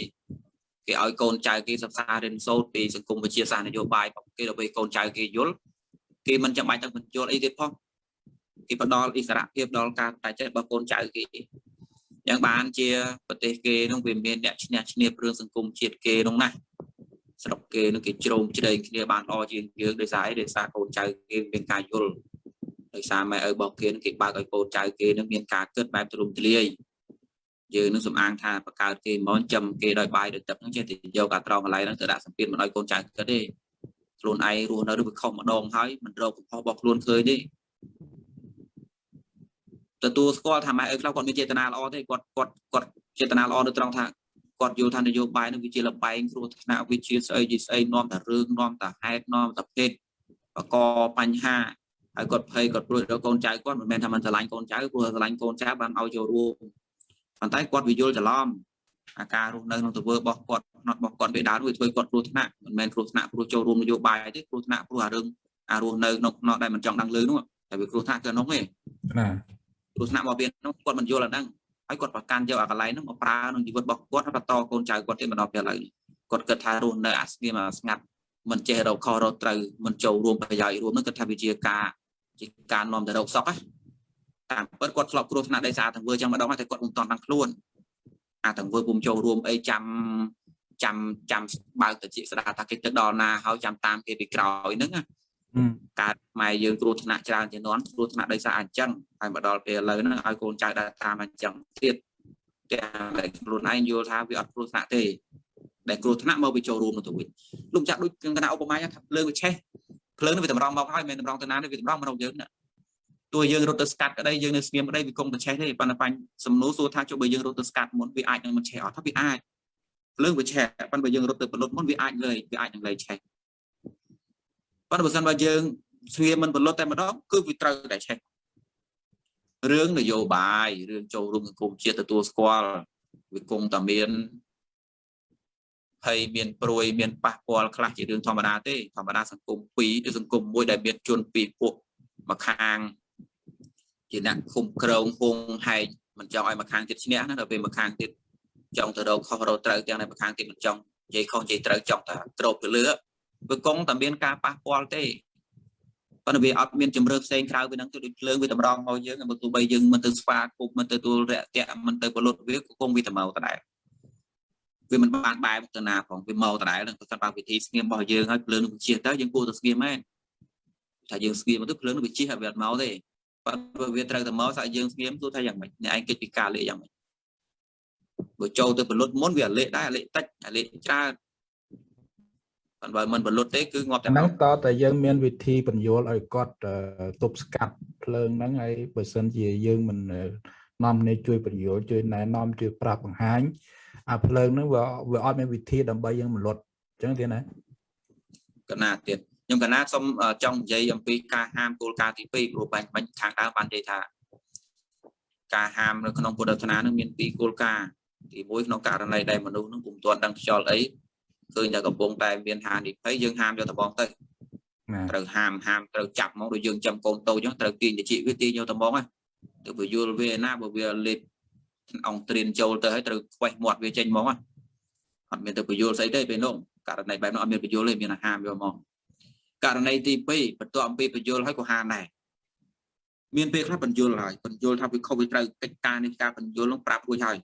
គេឲ្យកូនចៅគេសិក្សារៀនសូត្រពីសង្គមវិទ្យាសាស្ត្រនយោបាយរបស់គេដើម្បីកូនចៅគេយល់គេមិនចាំបាច់ទៅបញ្យល់អីទេផងគេផ្ដល់អិសរភាពដល់ការតែចិត្តរបស់កូនចៅគេយ៉ាងបានជាប្រទេសគេនឹងវាមានអ្នកឈ្នះឈ្នះរឿងសង្គមជាតិគេនោះណាស្រុកគេនឹងគេជ្រោមជ្រែងគ្នាបានល្អជាងយើងដោយសារអីដោយសារកូនចៅគេមានការយល់ដោយសារម៉ែឪរបស់គេនឹងគេបើកឲ្យកូនចៅគេនឹងមានការគិតបែបទូលំទូលាយ យើងនឹងសំអាងថាបកើតគេមកចំគេដោយបាយដោយទឹកហ្នឹងចេះតែយកអាត្រង់កន្លែងហ្នឹងទៅដាក់សម្ពាធមិនឲ្យកូនចៅគិតទេខ្លួនឯងរស់នៅឬវាខុសម្ដងហើយមិនរកកំហុសរបស់ខ្លួនឃើញទេទទួលស្គាល់ថាម៉ែឪខ្លះគាត់មានចេតនាល្អទេគាត់គាត់គាត់ចេតនាល្អនៅត្រង់ថាគាត់យល់ថានយោបាយនឹងវាជាលបែងគ្រោះថ្នាក់វាជាស្អីជាស្អីនាំតែរឿងនាំតែហេតុនាំតែភេទបកបញ្ហាហើយគាត់ភ័យគាត់ព្រួយដល់កូនចៅគាត់មិនមែនថាមិនស្រឡាញ់កូនចៅព្រោះស្រឡាញ់កូនចៅបានឲ្យចូលរួម ប៉ុន្តែគាត់វាយល់ច្រឡំអាការរស់នៅក្នុងទង្វើរបស់គាត់ផ្នត់របស់គាត់វាដើរវាធ្វើគាត់គ្រោះថ្នាក់មិនមែនគ្រោះថ្នាក់ព្រោះចូលរួមនយោបាយទេគ្រោះថ្នាក់ព្រោះអារឿងអារស់នៅក្នុងផ្នត់ដែលមិនចង់ដឹងលឺនោះតែវាគ្រោះថ្នាក់គឺនោះទេណាគ្រោះថ្នាក់របស់វានោះគាត់មិនយល់អាហ្នឹងហើយគាត់ប្រកាន់យកអាកន្លែងហ្នឹងមកប្រើក្នុងជីវិតរបស់គាត់ហើយបន្តកូនចៅគាត់ទេមកដល់ពេលឥឡូវគាត់គិតថារស់នៅអាស្ងៀមអាស្ងាត់មិនចេះរកខុសរកត្រូវមិនចូលរួមប្រយោជន៍រួមហ្នឹងគាត់ថាវាជាការជាការនាំទៅរកសក់ណា តាមពិតគាត់ធ្លាប់គ្រោះថ្នាក់ដោយសារទាំងធ្វើចឹងម្ដងតែគាត់មិនតាន់បានខ្លួនអាទាំងធ្វើពុំចូលរួមអីចាំចាំចាំបើកទៅជាស្ដាថាគេទៅដល់ណាហើយចាំតាមគេពីក្រោយហ្នឹងកើតម៉ែយើងគ្រោះថ្នាក់ច្រើនជាងនន់គ្រោះថ្នាក់ដោយសារអញ្ចឹងហើយមកដល់ពេលឥឡូវហ្នឹងឲ្យកូនចៅដើរតាមអញ្ចឹងទៀតទាំងតែខ្លួនឯងយល់ថាវាអត់គ្រោះថ្នាក់ទេដែលគ្រោះថ្នាក់មកវាចូលរួមទៅវិញលោកចាក់ដូចគណៈឧបមាថាភ្លើងវាឆេះភ្លើងនេះវាតម្រង់មកហើយមិនតម្រង់ទៅណាទេវាតម្រង់មកយើងណា ទោះយើងរត់ទៅស្កាត់ក្តីយើងនៅស្ងៀមក្តីវាគង់តែឆេះទេប៉ុន្តែបញ្ញសំណួរសួរថាចុះបើយើងរត់ទៅស្កាត់មុនវាអាចនឹងមិនឆេះអត់ថាវាអាចភ្លើងវាឆេះប៉ុន្តែបើយើងរត់ទៅបលុតមុនវាអាចលើវាអាចនឹងលើឆេះប៉ុន្តែបើសិនបើយើងស្ងៀមមិនបលុតតែម្ដងគឺវាត្រូវតែឆេះរឿងនយោបាយរឿងចូលរួមសង្គមជាតិទទួលស្គាល់វាគង់តែមានហើយមានព្រួយមានប៉ះពាល់ខ្លះជារឿងធម្មតាទេធម្មតាសង្គមពីរឬសង្គមមួយដែលមានជនពីរពួកមកខាង ជាអ្នកឃុំក្រងហងហែកមិនចង់ឲ្យមកខាងទៀតឈ្នះណាដល់ពេលមកខាងទៀតចង់ទៅរកខុសរកត្រូវទាំងតែមកខាងទៀតមិនចង់និយាយខុសនិយាយត្រូវចង់តែត្រោបទៅលើវាកងតែមានការប៉ះពាល់ទេប៉ុន្តែវាអត់មានជំរឿផ្សេងក្រៅពីហ្នឹងទៅដូចភ្លើងវាតម្រង់មកយើងបើទោះបីយើងមិនទៅស្វាគប់មិនទៅទួលរយៈមិនទៅពលុតវាក៏គង់វាទៅមកដដែលវាមិនបានបែបទៅណាផងវាមកដដែលនឹងប្រសិនបើវិធីស្ងៀមរបស់យើងហើយភ្លើងនឹងជាទៅយើងគួរតែស្ងៀមមែនថាយើងស្ងៀមទៅភ្លើងនឹងវាជិះឲ្យវាអត់មកទេ បើវាត្រូវតែមកថាយើងស្ងៀមទោះថាយ៉ាងម៉េចអ្នកឯងគិតពីការលេខយ៉ាងម៉េចបើចូលទៅពលុតមុនវាលេខដែរលេខតិចលេខច្រើនប៉ុន្តែមិនពលុតទេគឺងាប់តែហ្នឹងតតែយើងមានវិធីបញ្យល់ឲ្យគាត់ទប់ស្កាត់ភ្លើងហ្នឹងហើយបើសិនជាយើងមិននាំនេះជួយបញ្យល់ជួយណែនាំជួយប្រាប់បង្ហាញអាភ្លើងហ្នឹងវាវាអត់មានវិធីដើម្បីយើងមលុតអញ្ចឹងទៀតណាកណាទៀត ខ្ញុំកណាសូមចង់និយាយអំពីការហាមគោលការណ៍ទី2ព្រោះបាញ់បាញ់ខាងដើមបាននិយាយថាការហាមនៅក្នុងពុទ្ធសាសនានឹងមានពីរគោលការណ៍ទី1ក្នុងករណីដែលមនុស្សនឹងពុំទាន់ដឹងខ្យល់អីឃើញតែកំពុងតែមានហានិភ័យយើងហាមយកតបងទៅត្រូវហាមហាមត្រូវចាប់មកដូចយើងចាំកូនតូចចឹងត្រូវទាញតិចវាទាញយកតបងណាទៅពយល់វាណាបើវាលេបអង្គត្រៀនចូលទៅហើយត្រូវខ្វេះមាត់វាចេញមកណាអត់មានទៅពយល់ស្អីទេពេលនោះករណីបែបនោះអត់មានពយល់ទេមានហាមយកមក ករណីទី2បន្ទាប់អំពីបញ្យលហើយក៏ហានដែរមានពេលខ្លះបញ្យលហើយបញ្យលថាវាខុសវាត្រូវកិច្ចការនេះការបញ្យលនឹងប្រាប់រួចហើយ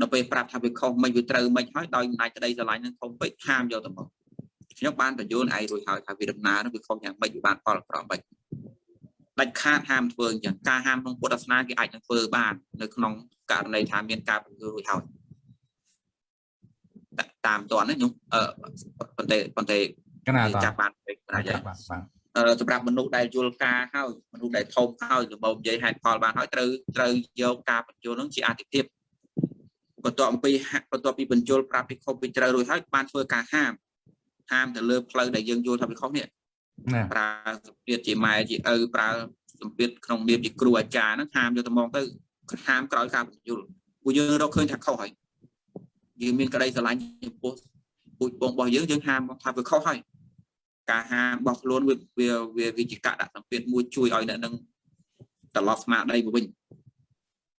ដល់ពេលប្រាប់ថាវាខុសមិនវាត្រូវមិនហើយដោយអំណាចក្តីស្រឡាញ់នឹងខុសពេកហាមយកទៅមកខ្ញុំបានបញ្យលឯងរួចហើយថាវាដំណើរនឹងវាខុសយ៉ាងម៉េចវាបានផលប្រមិនដាច់ខាតហាមធ្វើអញ្ចឹងការហាមក្នុងពុទ្ធសាសនាគេអាចនឹងធ្វើបាននៅក្នុងករណីថាមានការពន្យល់រួចហើយតាមតនខ្ញុំអឺប៉ុន្តែប៉ុន្តែ កណាតចាប់បានពេកណាស់ចាហើយបាទបាទអឺសម្រាប់មនុស្សដែលយល់ការហើយមនុស្សដែលធំហើយរបបនិយាយហេតុផលបានហើយត្រូវត្រូវយកការបញ្យល់នឹងជាអតិភិបបន្ទាប់អំពីហាក់បន្ទាប់ពីបញ្យល់ប្រាប់ពីខុសពីត្រូវរួចហើយបានធ្វើការហាមហាមទៅលើផ្លូវដែលយើងយល់ថាវាខុសនេះណាប្រើសម្ពាធជាម៉ែជាឪប្រើសម្ពាធក្នុងនាមជាគ្រូអាចារ្យហ្នឹងហាមយកទៅមកទៅហាមក្រោយការបញ្យល់ពួកយើងរកឃើញថាខុសហើយយើងមានក្តីស្រឡាញ់ចំពោះពូជបងរបស់យើងយើងហាមថាវាខុសហើយ ការហាមរបស់ខ្លួនវាវាវាវិជ្ជកដាក់សម្ពាធមួយជួយឲ្យអ្នកនឹងត្រឡប់ស្មារតីមកវិញ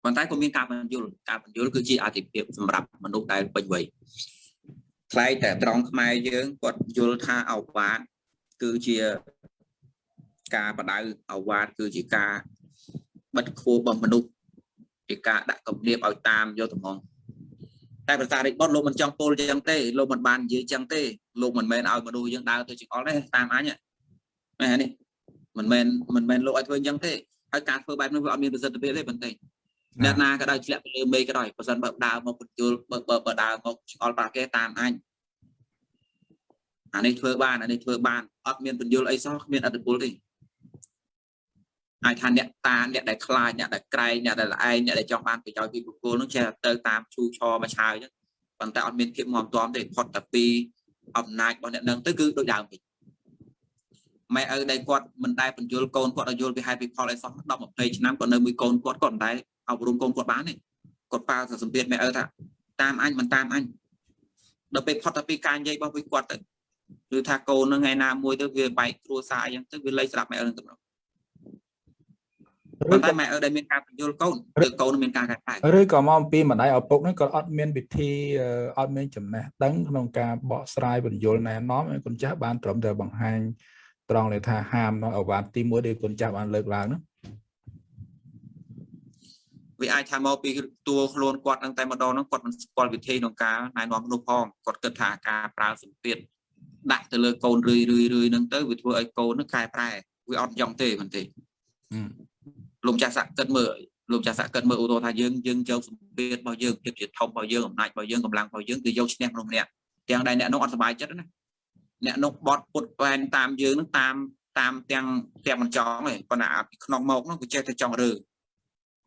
ប៉ុន្តែក៏មានការបញ្យល់ការបញ្យល់គឺជាអតិភិបសម្រាប់មនុស្សដែលពេញវ័យខ្លែងតែត្រង់ខ្មែរយើងគាត់យល់ថាអវាទគឺជាការបដៅអវាទគឺជាការបិទខួររបស់មនុស្សជាការដាក់គំនាបឲ្យតាមយកតំង តែប្រសារិចបុតលោកមិនចង់ពោលចឹងទេលោកមិនបាននិយាយចឹងទេលោកមិនមែនឲ្យមនុស្សយើងដើរទៅចង្អុលទេតាមអញមែននេះមិនមែនមិនមែនលោកឲ្យធ្វើចឹងទេហើយការធ្វើបែបនោះវាអត់មានប្រសិទ្ធភាពទេប៉ុន្តែអ្នកណាក៏ដោយធ្លាក់ទៅលើមេក៏ដោយបើសិនបើដើរមកបញ្ជូលបើបើបើដើរមកចង្អុលប្រាគេតាមអញអានេះធ្វើបានអានេះធ្វើបានអត់មានបញ្យលអីសោះគ្មានអត្តពលទេ ហើយថាអ្នកតាអ្នកដែលខ្លាចអ្នកដែលក្រែងអ្នកដែលឯងអ្នកដែលចង់បានប្រយោជន៍ពីបុគ្គលនោះចេះតែទៅតាមឈូឆមកឆាវអញ្ចឹងប៉ុន្តែអត់មានភាពមមទាំទេផុតតែពីអំណាចរបស់អ្នកនឹងទៅគឺដូចដើមវិញម៉ែឪដែលគាត់មិនដែលបញ្យលកូនគាត់ឲ្យយល់ពីហេតុពីផលអីសោះ10 20ឆ្នាំគាត់នៅមួយកូនគាត់គាត់មិនដែលអប់រំកូនគាត់បានទេគាត់ប៉ាទៅសម្ពាធម៉ែឪថាតាមអញមិនតាមអញដល់ពេលផុតតែពីការនិយាយរបស់វាគាត់ទៅគឺថាកូននឹងថ្ងៃណាមួយទៅវាបែកគ្រួសារអញ្ចឹងទៅវាលែងស្ដាប់ម៉ែឪនឹងទៅម្ដងឬ ប៉ុន្តែក៏ម៉ែឪដែលមានការបញ្យល់កូនឬកូនមានការកែប្រែឬក៏មកអំពីម្ដាយឪពុកហ្នឹងក៏អត់មានវិធីអឺអត់មានចំណេះដឹងក្នុងការបកស្រាយបញ្យលណែនាំឲ្យកូនចាស់បានត្រឹមតែបង្ហាញត្រង់ដែលថាហាមនៅអវ៉ាទី1ដែលកូនចាស់បានលើកឡើងហ្នឹងវាអាចថាមកពីតួខ្លួនគាត់នឹងតែម្ដងហ្នឹងគាត់មិនស្គាល់វិធីក្នុងការណែនាំមនុស្សផងគាត់គិតថាការប្រើសម្ពាធដាក់ទៅលើកូនរឿយរឿយរឿយហ្នឹងទៅវាធ្វើឲ្យកូនហ្នឹងកែប្រែវាអត់យ៉ាងទេមិនទេហឹម លោកចាស់សាក់គិតមើលលោកចាស់សាក់គិតមើលឧទាហរណ៍ថាយើងយើងយកសម្ពាធរបស់យើងភាពជាធំរបស់យើងអំណាចរបស់យើងកម្លាំងរបស់យើងគឺយកឈ្នះមនុស្សម្នាក់ទាំងដែលអ្នកនោះអត់សុបាយចិត្តណាអ្នកនោះបត់ពុតវែនតាមយើងនឹងតាមតាមទាំងទាំងមិនចង់ទេប៉ុន្តែអាពីក្នុងមកនោះវាចេះតែចង់រើ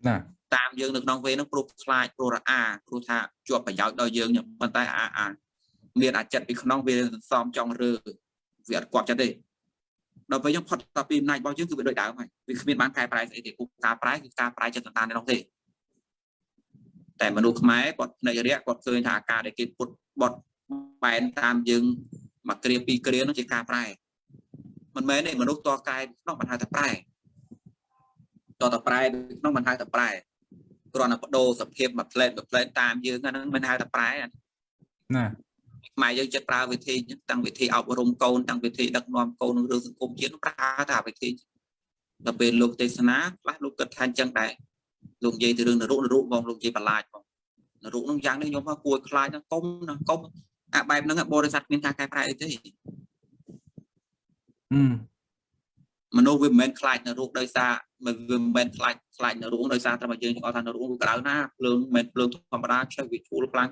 ណាតាមយើងនៅក្នុងពេលហ្នឹងព្រោះខ្លាចព្រោះរអាព្រោះថាជាប់ប្រយោជន៍ដល់យើងចឹងប៉ុន្តែអាអាមានអាចិតពីក្នុងវាសំចង់រើវាអត់គាត់ចិត្តទេ ដល់ពេលយើងផុតតាពីអំណាចរបស់យើងគឺវាដូចដើមហើយវាគ្មានបានកែប្រែស្អីទេគូការប្រែគឺការប្រែចិត្តតាននោះទេតែមនុស្សខ្មែរគាត់ភ្នែករយៈគាត់ឃើញថាអាការដែលគេពុតបត់បែនតាមយើងមកគ្រាពីរគ្រានោះជាការប្រែមិនមែនទេមនុស្សតកែក្នុងមិនហៅថាប្រែតតប្រែក្នុងមិនហៅតែប្រែគ្រាន់តែបដូរសភាពមួយផ្លែតមួយផ្លែតតាមយើងអាហ្នឹងមិនហៅតែប្រែអាណា ខ្មែរយើងចិត្តប្រើវិធីអញ្ចឹងតាំងវិធីអប់រំកូនតាំងវិធីដឹកនាំកូនក្នុងរឿងសង្គមជាតិប្រើតែវិធីដល់ពេលលោកទេសនាខ្លះលោកគិតថាអញ្ចឹងដែរលោកនិយាយទៅរឿងនរុនរុបងលោកនិយាយបន្លាចបងនរុនឹងយ៉ាងនេះខ្ញុំថាគួរខ្លាចណាកុំណាកុំអាបែបហ្នឹងបរិស័ទមានការកែប្រែអីទេហឹមមនុស្សវាមិនមែនខ្លាចនៅរូបដោយសារវាមិនមែនខ្លាចខ្លាចនៅរូបដោយសារតែមកយើងចង់ថានៅរូបវាក្តៅណាភ្លើងមិនមែនភ្លើងធម្មតាខ្ចីវាជួលខ្លាំង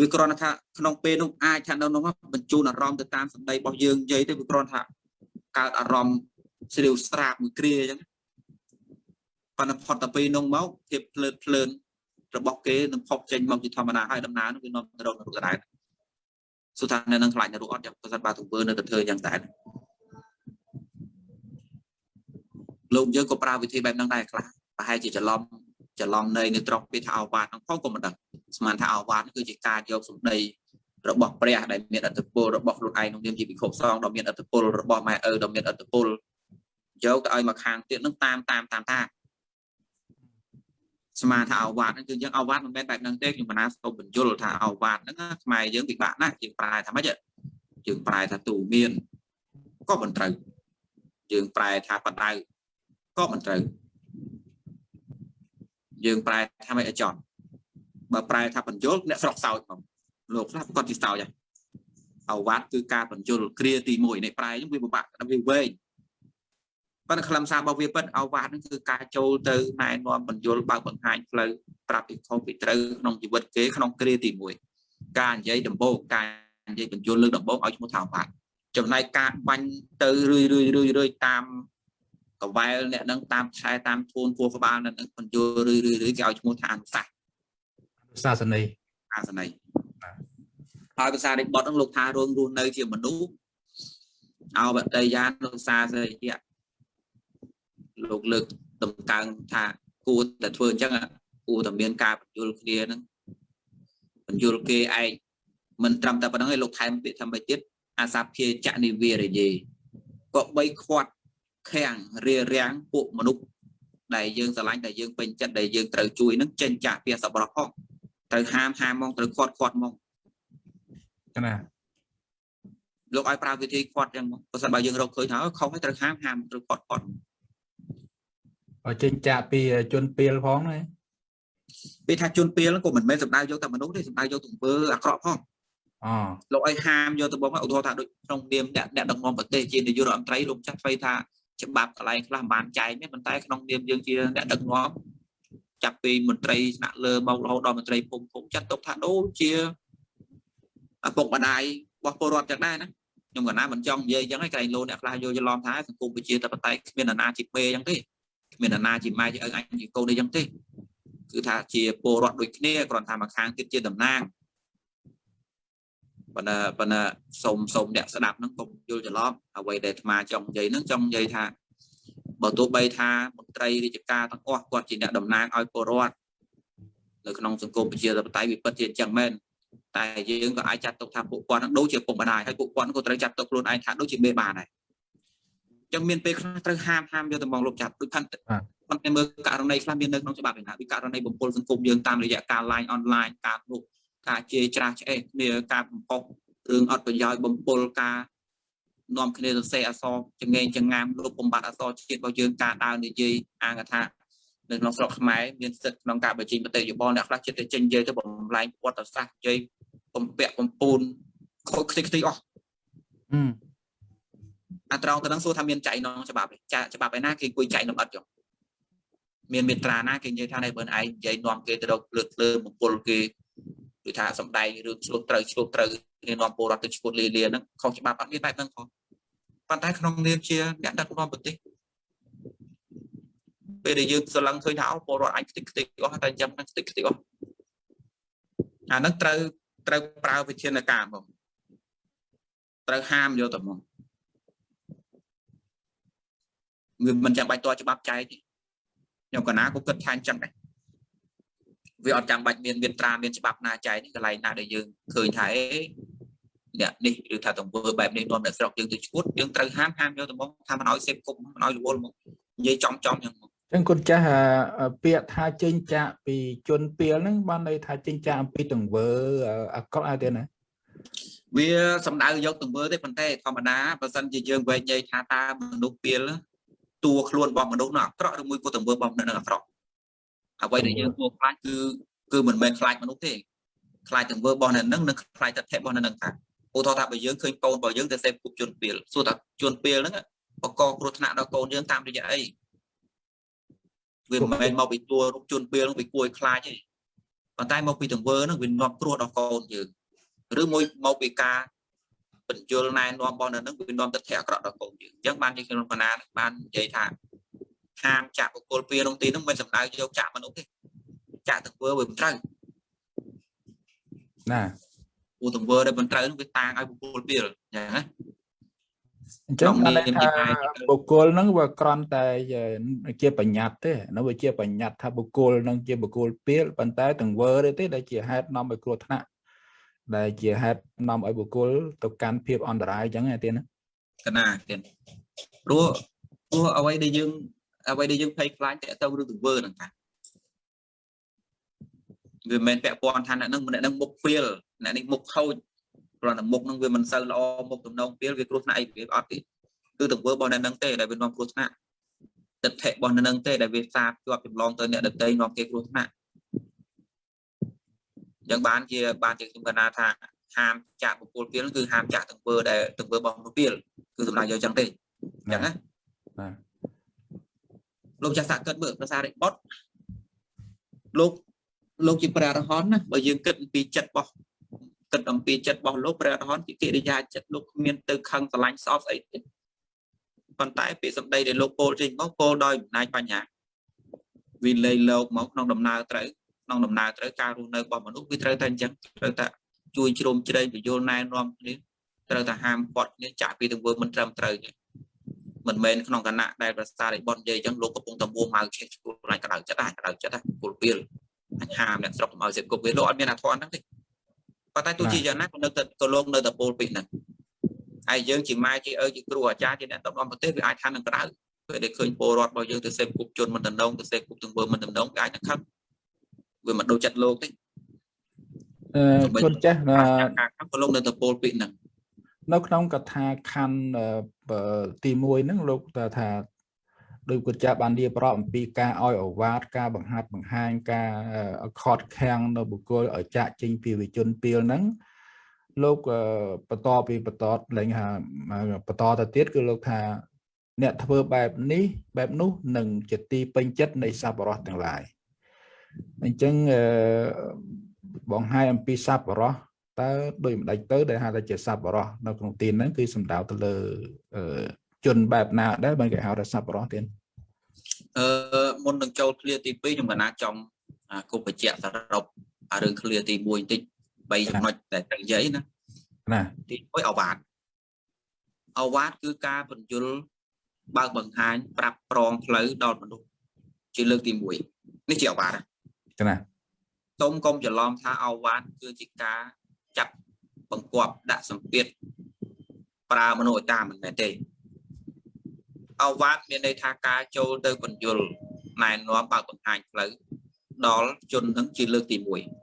វាគ្រាន់តែថាក្នុងពេលនោះអាចថានៅនោះបញ្ជូនអារម្មណ៍ទៅតាមសម្ដីរបស់យើងនិយាយទៅវាគ្រាន់ថាកើតអារម្មណ៍ស្រាវស្រាបមួយគ្រាអញ្ចឹងប៉ុន្តែផុតទៅពេលនោះមកភាពភ្លើតភ្លើនរបស់គេនឹងផុសចេញមកជាធម្មតាហើយដំណើរនោះវានាំទៅរកនៅរូបដែរសុទ្ធថានៅនឹងខ្លាចនៅរូបអត់ចាំប្រសិនបើទង្វើនៅតែធ្វើយ៉ាងដែរលោកយើងក៏ប្រើវិធីបែបហ្នឹងដែរខ្លះប្រហែលជាច្រឡំ ច្រឡំនៃនៅត្រង់ពេលថាអវាទហ្នឹងផងក៏មិនដឹងស្មានថាអវាទហ្នឹងគឺជាការយកសម្ដីរបស់ព្រះដែលមានអត្តពលរបស់ខ្លួនឯងក្នុងនាមជាពិខុសង្ឃដ៏មានអត្តពលរបស់ម៉ែឪដ៏មានអត្តពលយកទៅឲ្យមកខាងទៀតហ្នឹងតាមតាមតាមតាមស្មានថាអវាទហ្នឹងគឺយើងអវាទមិនមែនបែបហ្នឹងទេខ្ញុំបណ្ណាសូមបញ្យល់ថាអវាទហ្នឹងខ្មែរយើងពិបាកណាស់យើងប្រែថាម៉េចយើងប្រែថាទូមានក៏មិនត្រូវយើងប្រែថាបដៅក៏មិនត្រូវ យើងប្រែថាមិនអចន់បើប្រែថាបញ្យលអ្នកស្រុកសោចផងលោកខ្លះគាត់ទីសោចហើយអវត្តគឺការបញ្យលគ្រាទី1នៃប្រែហ្នឹងវាពិបាកវាវែងប៉ុន្តែខ្លឹមសាររបស់វាពិតអវ៉ាតហ្នឹងគឺការចូលទៅណែនាំបញ្យលបើកបង្ហាញផ្លូវប្រាប់ពីខុសពីត្រូវក្នុងជីវិតគេក្នុងគ្រាទី1ការនិយាយដំបូងការនិយាយបញ្យលលើកដំបូងឲ្យឈ្មោះថាអវ៉ាតចំណែកការបាញ់ទៅរឿយរឿយរឿយរឿយតាម កវ៉ែលអ្នកនឹងតាមខែតាមធួនគួរក្បាលនៅនឹងបញ្យលរឿយរឿយរឿយគេឲ្យឈ្មោះថាអនុសាសន៍សាសនីអាសន័យហើយភាសានៃបទហ្នឹងលោកថារួមរស់នៅជាមនុស្សអោបតីយានលោកសាស្រិយៈលោកលើកតម្កើងថាគួរតែធ្វើអញ្ចឹងគួរតែមានការបញ្យលគ្នាហ្នឹងបញ្យលគេឯងមិនត្រឹមតែប៉ុណ្្នឹងឯងលោកថែមពាក្យថាម៉េចទៀតអាសាភាចនិវារយេក៏បីខាត់ ខាំងរារាំងពួកមនុស្សដែលយើងស្រឡាញ់ដែលយើងពេញចិត្តដែលយើងត្រូវជួយនឹងចេញចាស់ពីសប្បុរសផងត្រូវហាមហាមមកត្រូវខាត់ខាត់មកណាលោកឲ្យប្រើវិធីខាត់ចឹងមកបើសិនបើយើងរកឃើញថាខុសហើយត្រូវហាមហាមត្រូវខាត់ខាត់ឲ្យចេញចាក់ពីជនពីលផងណាពេលថាជួនពេលហ្នឹងក៏មិនមែនសំដៅយកតែមនុស្សទេសំដៅយកទង្វើអាក្រក់ផងអូលោកឲ្យហាមយកទៅបងឧទាហរណ៍ថាដូចក្នុងនាមអ្នកអ្នកដឹកនាំប្រទេសជានាយករដ្ឋមន្ត្រីលោកចាស់ស្វ័យថា ច្បាប់កន្លែងខ្លះមិនបានចែងទេប៉ុន្តែក្នុងនាមយើងជាអ្នកដឹកនាំចាប់ពីមន្ត្រីថ្នាក់លើមករហូតដល់មន្ត្រីភូមិភូមិចាត់ទុកថាដូចជាឪពុកម្ដាយរបស់ពលរដ្ឋចឹងដែរណាខ្ញុំកណាមិនចង់និយាយចឹងឯងក្រែងលោអ្នកខ្លះយកច្រឡំថាសង្គមប្រជាធិបតេយ្យគ្មានអាណាជាមេចឹងទេគ្មានអាណាជាម៉ែជាឪអញជាកូនអីចឹងទេគឺថាជាពលរដ្ឋដូចគ្នាគ្រាន់តែមួយខាងទៀតជាតំណាង ប៉ុន្តែប៉ុន្តែសូមសូមអ្នកស្ដាប់ហ្នឹងកុំយល់ច្រឡំអ្វីដែលអាត្មាចង់និយាយហ្នឹងចង់និយាយថាបើទោះបីថាមន្ត្រីរាជការទាំងអស់គាត់ជាអ្នកតំណាងឲ្យពលរដ្ឋនៅក្នុងសង្គមប្រជាធិបតេយ្យវាពិតជាអញ្ចឹងមែនតែយើងក៏អាចចាត់ទុកថាពួកគាត់ហ្នឹងដូចជាពុកម្ដាយហើយពួកគាត់ក៏ត្រូវចាត់ទុកខ្លួនឯងថាដូចជាមេបានដែរអញ្ចឹងមានពេលខ្លះត្រូវហាមហាមយកទៅមកលុបចាប់ដូចខាន់ប៉ុន្តែមើលករណីខ្លះមាននៅក្នុងច្បាប់ឯណាពីករណីបំពល់សង្គមយើងតាមរយៈការ line online ការនោះ ការជេរច្រាស់ឆ្អេះគ្នាការបំផុសរឿងអត់ប្រយោជន៍បំពល់ការនាំគ្នាសរសេរអក្សរចងេងចងាមលុបបំបត្តិអក្សរជាតិរបស់យើងការដើរនិយាយអាងថានៅក្នុងស្រុកខ្មែរមានសិទ្ធិក្នុងការបញ្ចេញមតិយោបល់អ្នកខ្លះចិត្តទៅចេញនិយាយទៅបំលែងវត្តសាស្ត្រនិយាយបំពាក់បំពូនខូចខ្ទេចខ្ទីអស់អឺអាត្រង់ទៅនឹងសួរថាមានចែកក្នុងច្បាប់ទេចាច្បាប់ឯណាគេគួយចែកក្នុងអត់ចុះមានមេត្រាណាគេនិយាយថានេះបើឯងនិយាយនាំគេទៅរកលើកលើបំពល់គេ គឺថាសំដែងរឿងឆ្លុះត្រូវឆ្លុះត្រូវគេនាំពលរដ្ឋទៅឈួតលីលាហ្នឹងខុសច្បាប់អត់មានបែបហ្នឹងផងប៉ុន្តែក្នុងនាមជាអ្នកដឹកនាំប្រទេសពេលដែលយើងស្រឡឹងឃើញថាអូពលរដ្ឋអាចខ្ទេចខ្ទីអស់តែអញ្ចឹងខ្ទេចខ្ទីអស់អាហ្នឹងត្រូវត្រូវប្រើវិធានការមកត្រូវហាមយកទៅមកវាមិនចាំបាច់តច្បាប់ចែកទេខ្ញុំកណាក៏គិតថាអញ្ចឹងដែរ វាអត់ចាំបាច់មានមានត្រាមានច្បាប់ណាចែកនេះកន្លែងណាដែលយើងឃើញថាអេអ្នកនេះឬថាទង្វើបែបនេះនាំអ្នកស្រុកយើងទៅឈួតយើងត្រូវហាមហាមយកទៅមកថាមិនឲ្យសេពគុំមិនឲ្យរវល់មកនិយាយចំចំយ៉ាងមកចឹងគុណចាស់អាពាក្យថាចេញចាក់ពីជនពីលហ្នឹងបានន័យថាចេញចាក់អំពីទង្វើអាក្រក់អត់ទេណាវាសំដៅយកទង្វើទេប៉ុន្តែធម្មតាបើសិនជាយើងវែងនិយាយថាតើមនុស្សពីលតួខ្លួនរបស់មនុស្សនោះអាក្រក់ឬមួយក៏ទង្វើរបស់មនុស្សនោះអាក្រក់ អ្វីដែលយើងគួរខ្លាចគឺគឺមិនមែនខ្លាចមនុស្សទេខ្លាចទង្វើរបស់អ្នកនឹងនិងខ្លាចទស្សនៈរបស់អ្នកនឹងថាឧទាហរណ៍ថាបើយើងឃើញកូនរបស់យើងទៅសេពគប់ជនពីលសួរថាជនពីលហ្នឹងបកកគ្រោះថ្នាក់ដល់កូនយើងតាមរយៈអីវាមិនមែនមកពីតួរូបជនពីលហ្នឹងវាគួរឲ្យខ្លាចទេប៉ុន្តែមកពីទង្វើហ្នឹងវានាំគ្រោះដល់កូនយើងឬមួយមកពីការបញ្យលណែនាំរបស់នៅនឹងវានាំទស្សនៈអាក្រក់ដល់កូនយើងអញ្ចឹងបានជាខ្ញុំបណ្ណាបាននិយាយថា ហាមចាក់បុគ្គលពីក្នុងទីហ្នឹងមិនសំដៅយកចាក់មនុស្សទេចាក់ទង្វើវាមិនត្រូវណាពូទង្វើដែលមិនត្រូវហ្នឹងវាតាងឲ្យបុគ្គលពីអញ្ចឹងណាអញ្ចឹងក្នុងបានន័យនាមថាជាម៉ែជាឪបុគ្គលហ្នឹងវាគ្រាន់តែជាបញ្ញត្តិទេនៅវាជាបញ្ញត្តិថាបុគ្គលហ្នឹងជាបុគ្គលពីលប៉ុន្តែទង្វើទេទេដែលជាហេតុនាំឲ្យគ្រោះថ្នាក់ដែលជាហេតុនាំឲ្យបុគ្គលទៅកាន់ភាពអន្តរាយអញ្ចឹងឯទៀតណាកណាទៀតព្រោះព្រោះអ្វីដែលយើង អ្វីដែលយើងភ័យខ្លាចតើទៅរឿងទង្វើហ្នឹងថាវាមិនមែនពាក់ព័ន្ធថាអ្នកហ្នឹងអ្នកហ្នឹងមុខពីលអ្នកនេះមុខខូចគ្រាន់តែមុខហ្នឹងវាមិនសូវល្អមុខទំនងពីលវាគ្រោះថ្នាក់អីវាអត់ទេគឺទង្វើរបស់អ្នកហ្នឹងទេដែលវានាំគ្រោះថ្នាក់ទិដ្ឋិរបស់អ្នកហ្នឹងទេដែលវាសាបជាប់ចម្លងទៅអ្នកដតីនាំគេគ្រោះថ្នាក់អញ្ចឹងបានជាបានជាខ្ញុំកណាថាហាមចាក់បុគ្គលពីលហ្នឹងគឺហាមចាក់ទង្វើដែលទង្វើរបស់មនុស្សពីលគឺសម្ដៅយកអញ្ចឹងទេអញ្ចឹងណាបាទ លោកចាស់សាក់គិតមើលភាសារិបុតលោកលោកជាព្រះអរហន្តណាបើយើងគិតអំពីចិត្តរបស់គិតអំពីចិត្តរបស់លោកព្រះអរហន្តជាកិរិយាចិត្តលោកគ្មានទៅខឹងស្រឡាញ់សោកស្អីទេប៉ុន្តែពាក្យសម្ដីដែលលោកពោលចេញមកពោលដោយអំណាចបញ្ញាវាលេងលោកមកក្នុងដំណើរត្រូវក្នុងដំណើរត្រូវការរស់នៅរបស់មនុស្សវាត្រូវតែអញ្ចឹងត្រូវតែជួយជ្រោមជ្រែងបញ្យល់ណែនាំគ្នាត្រូវតែហាមឃាត់គ្នាចាក់ពីទង្វើមិនត្រឹមត្រូវទេ មិនមែនក្នុងគណៈដែលប្រសារិបននិយាយអញ្ចឹងលោកកំពុងតែមួម៉ៅឆេះឈ្មោះខ្លាញ់ក្តៅចិត្តដែរក្តៅចិត្តដែរពលពីលអញហាមអ្នកស្រុកកុំឲ្យសិបគប់វាលោកអត់មានអាធនហ្នឹងទេប៉ុន្តែទោះជាយ៉ាងណាក៏នៅតែក៏លោកនៅតែពោលពីហ្នឹងហើយយើងជាម៉ែជាឪជាគ្រូអាចារ្យជាអ្នកដឹកនាំប្រទេសវាអាចថានឹងក្តៅពេលដែលឃើញពលរដ្ឋរបស់យើងទៅសេពគប់ជនមិនតំណងទៅសេពគប់ទង្វើមិនតំណងវាអាចនឹងខឹងវាមិនដូចចិត្តលោកទេអឺគុណចាស់ការខឹងក៏លោកនៅតែពោលពីហ្នឹង នៅក្នុងកថាខណ្ឌទី1ហ្នឹងលោកថាដោយគុណចាស់បាននិយាយប្រអំពីការឲ្យអវាទការបង្ហាត់បង្ហាញការខត់ខាំងនៅបុគ្គលឲ្យចាក់ចេញពីវិជនពីលហ្នឹងលោកបន្តពីបន្តលែងថាបន្តទៅទៀតគឺលោកថា អ្នកធ្វើបែបនេះបែបនោះនឹងជាទីពេញចិត្តនៃសប្បុរសទាំងឡាយអញ្ចឹងបងហាយអំពីសប្បុរស តើដោយមិនដេចទៅដែលហៅថាជាសប្បុរសនៅក្នុងទីហ្នឹងគឺសំដៅទៅលើជនបែបណាដែរបើគេហៅថាសប្បុរសទៀតអឺមុននឹងចូលឃ្លាទី2ខ្ញុំកណាចង់គប់បញ្ជាក់សរុបរឿងឃ្លាទី1បន្តិច3ចំណុចដែលត្រូវនិយាយណាណាទី1អវាទអវាទគឺការបញ្យលបើកបង្ហាញប្រាប់ប្រងផ្លូវដល់មនុស្សជាលើកទី1នេះជាអវាទណាសូមកុំច្រឡំថាអវាទគឺជាការ ចាប់បង្គាប់ដាក់សម្ពាធប្រើមនុស្សឲ្យតាមមិនមែនទេអវាទមានន័យថាការចូលទៅបញ្យលណែនាំបើកបង្ហាញផ្លូវដល់ជននឹងជាលើកទី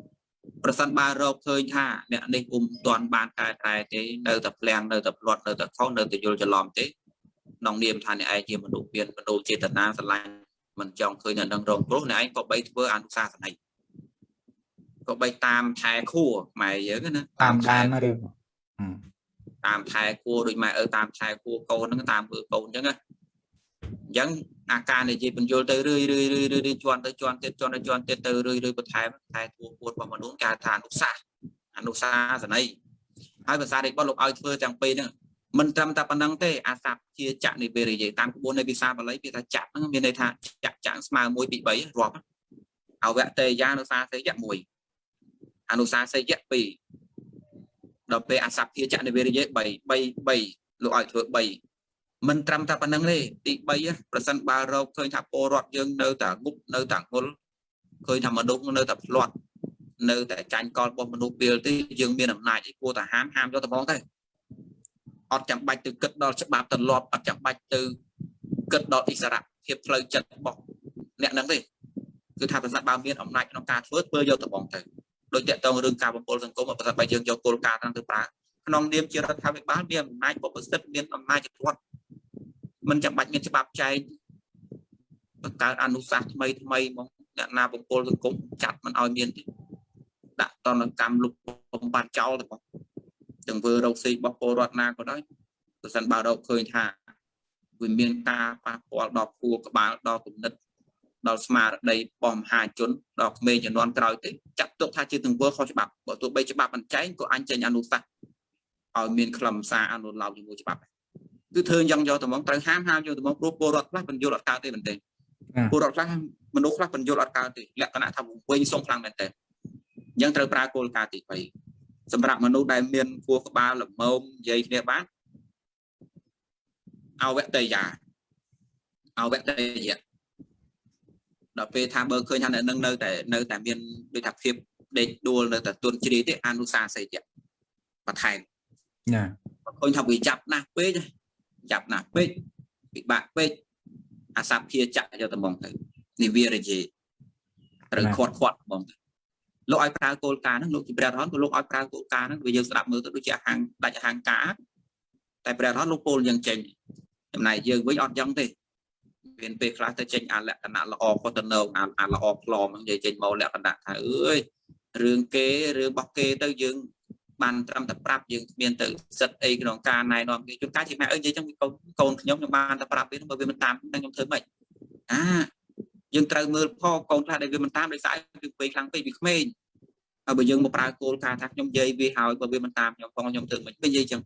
1ប្រសិនបើរកឃើញថាអ្នកនេះពុំទាន់បានកែប្រែទេនៅតែផ្លាំងនៅតែផ្លាត់នៅតែខុសនៅតែយល់ច្រឡំទេក្នុងនាមថាអ្នកឯងជាមនុស្សមានមនុស្សចេតនាស្រឡាញ់មិនចង់ឃើញអ្នកនឹងរងគ្រោះអ្នកឯងក៏បីធ្វើអនុសាសន័យ ក៏បីតាមថែខួរម៉ែយើងណាតាមដានឬតាមថែគួរដូចម៉ែឪតាមថែគួរកូនហ្នឹងតាមធ្វើកូនអញ្ចឹងណាអញ្ចឹងអាការនិយាយបញ្យល់ទៅរឿយរឿយរឿយរឿយជន់ទៅជន់ទៀតជន់ទៅជន់ទៀតទៅរឿយរឿយបន្ថែមថែធួពួនរបស់មនុស្សគេថាអនុសាសអនុសាសន័យហើយភាសារិទ្ធលោកឲ្យធ្វើទាំងពីរហ្នឹងមិនត្រឹមតែប៉ុណ្្នឹងទេអាស័ព្ទជាចៈនិវេរិយតាមក្បួននៃភាសាបាលីគេថាចៈហ្នឹងមានន័យថាចៈចៈស្មើ1 2 3រាប់អវតេយានុសាសេយៈ1 អនុសាសយៈ2ដល់ពេលអសភាចនិវេរិយ3 3 3លោកឲ្យធ្វើ3មិនត្រឹមតែប៉ុណ្្នឹងទេទី3ប្រសិនបើរកឃើញថាពលរដ្ឋយើងនៅតែងប់នៅតែងល់ឃើញថាមនុស្សនៅតែផ្លាត់នៅតែចាញ់កលរបស់មនុស្សពេលទេយើងមានអំណាចឯគួរតែហាមហាមយកទៅហ្មងទៅអត់ចាំបាច់ទៅគិតដល់ច្បាប់ទលាប់អត់ចាំបាច់ទៅគិតដល់អិសរៈភាពផ្លូវចិត្តរបស់អ្នកហ្នឹងទេគឺថាប្រសិនបើមានអំណាចក្នុងការធ្វើធ្វើយកទៅហ្មងទៅ ដោយតកតងរឿងការបំពុលសង្គមបើថាបើយើងយកគោលការណ៍ហ្នឹងទៅប្រើក្នុងនាមជារដ្ឋាភិបាលមានអំណាចបបសិទ្ធមានអំណាចរដ្ឋមិនចាំបាច់មានច្បាប់ចែងបង្កើតអនុសាសន៍ថ្មីថ្មីមកអ្នកណាបំពុលសង្គមចាត់មិនឲ្យមានទេដាក់តនកម្មលុបបំបត្តិចោលទៅបងទាំងធ្វើរោគស៊ីរបស់ពលរដ្ឋណាក៏ដោយប្រសិនបើរកឃើញថាវាមានការប៉ះពាល់ដល់ខួរក្បាលដល់គំនិត ដល់ស្មារតីរបស់មហាជនដល់ក្មេងជំនាន់ក្រោយទេចាត់ទុកថាជាទង្វើខុសច្បាប់បើទោះបីច្បាប់មិនចែងក៏អញចេញអនុសាសន៍ឲ្យមានខ្លឹមសារអនុលោមជាមួយច្បាប់គឺធ្វើយ៉ាងយកទៅមកត្រូវហាមហាមយកទៅមកព្រោះពលរដ្ឋខ្លះបញ្យល់អត់កើតទេមែនទេពលរដ្ឋខ្លះមនុស្សខ្លះបញ្យល់អត់កើតទេលក្ខណៈថាវិញសុំខ្លាំងមែនទេអញ្ចឹងត្រូវប្រើគោលការណ៍ទី3សម្រាប់មនុស្សដែលមានគួរក្បាលល្មមនិយាយគ្នាបានអវតេយាអវតេយា ដល់ពេលថាបើឃើញថាអ្នកនឹងនៅតែនៅតែមានដូចថាភាពដេកដួលនៅតែទុនជ្រាយទេអនុសាស័យបន្ថែមណាឃើញថាវាចាប់ណាស់ពេកចាប់ណាស់ពេកពិបាកពេកអាសភាចៈយកត្មងទៅនិវារយេត្រូវខាត់ខាត់បងទៅលោកឲ្យប្រើគោលការណ៍ហ្នឹងលោកជាព្រះរហន្តក៏លោកឲ្យប្រើគោលការណ៍ហ្នឹងវាយើងស្ដាប់មើលទៅដូចជាហាងដាច់ហាងការតែព្រះរហន្តលោកពោលយ៉ាងចេញចំណែកយើងវិញអត់យ៉ាងទេ មានពេលខ្លះទៅចេញអាលក្ខណៈល្អផុសទៅនៅអាល្អផ្លំហ្នឹងនិយាយចេញមកលក្ខណៈថាអើយរឿងគេរឿងរបស់គេទៅយើងបានត្រឹមតែប្រាប់យើងមានទៅសិតអីក្នុងការណែនាំគេជួនកាលជាម៉ែអើនិយាយចឹងកូនកូនខ្ញុំខ្ញុំបានតែប្រាប់វាបើវាមិនតាមខ្ញុំធ្វើម៉េចអាយើងត្រូវមើលផងកូនខ្លះដែលវាមិនតាមដោយសារគឺពេលខ្លាំងពេកពីក្មេងហើយបើយើងមកប្រើគោលការណ៍ថាខ្ញុំនិយាយវាហើយបើវាមិនតាមខ្ញុំផងខ្ញុំធ្វើមិននិយាយចឹង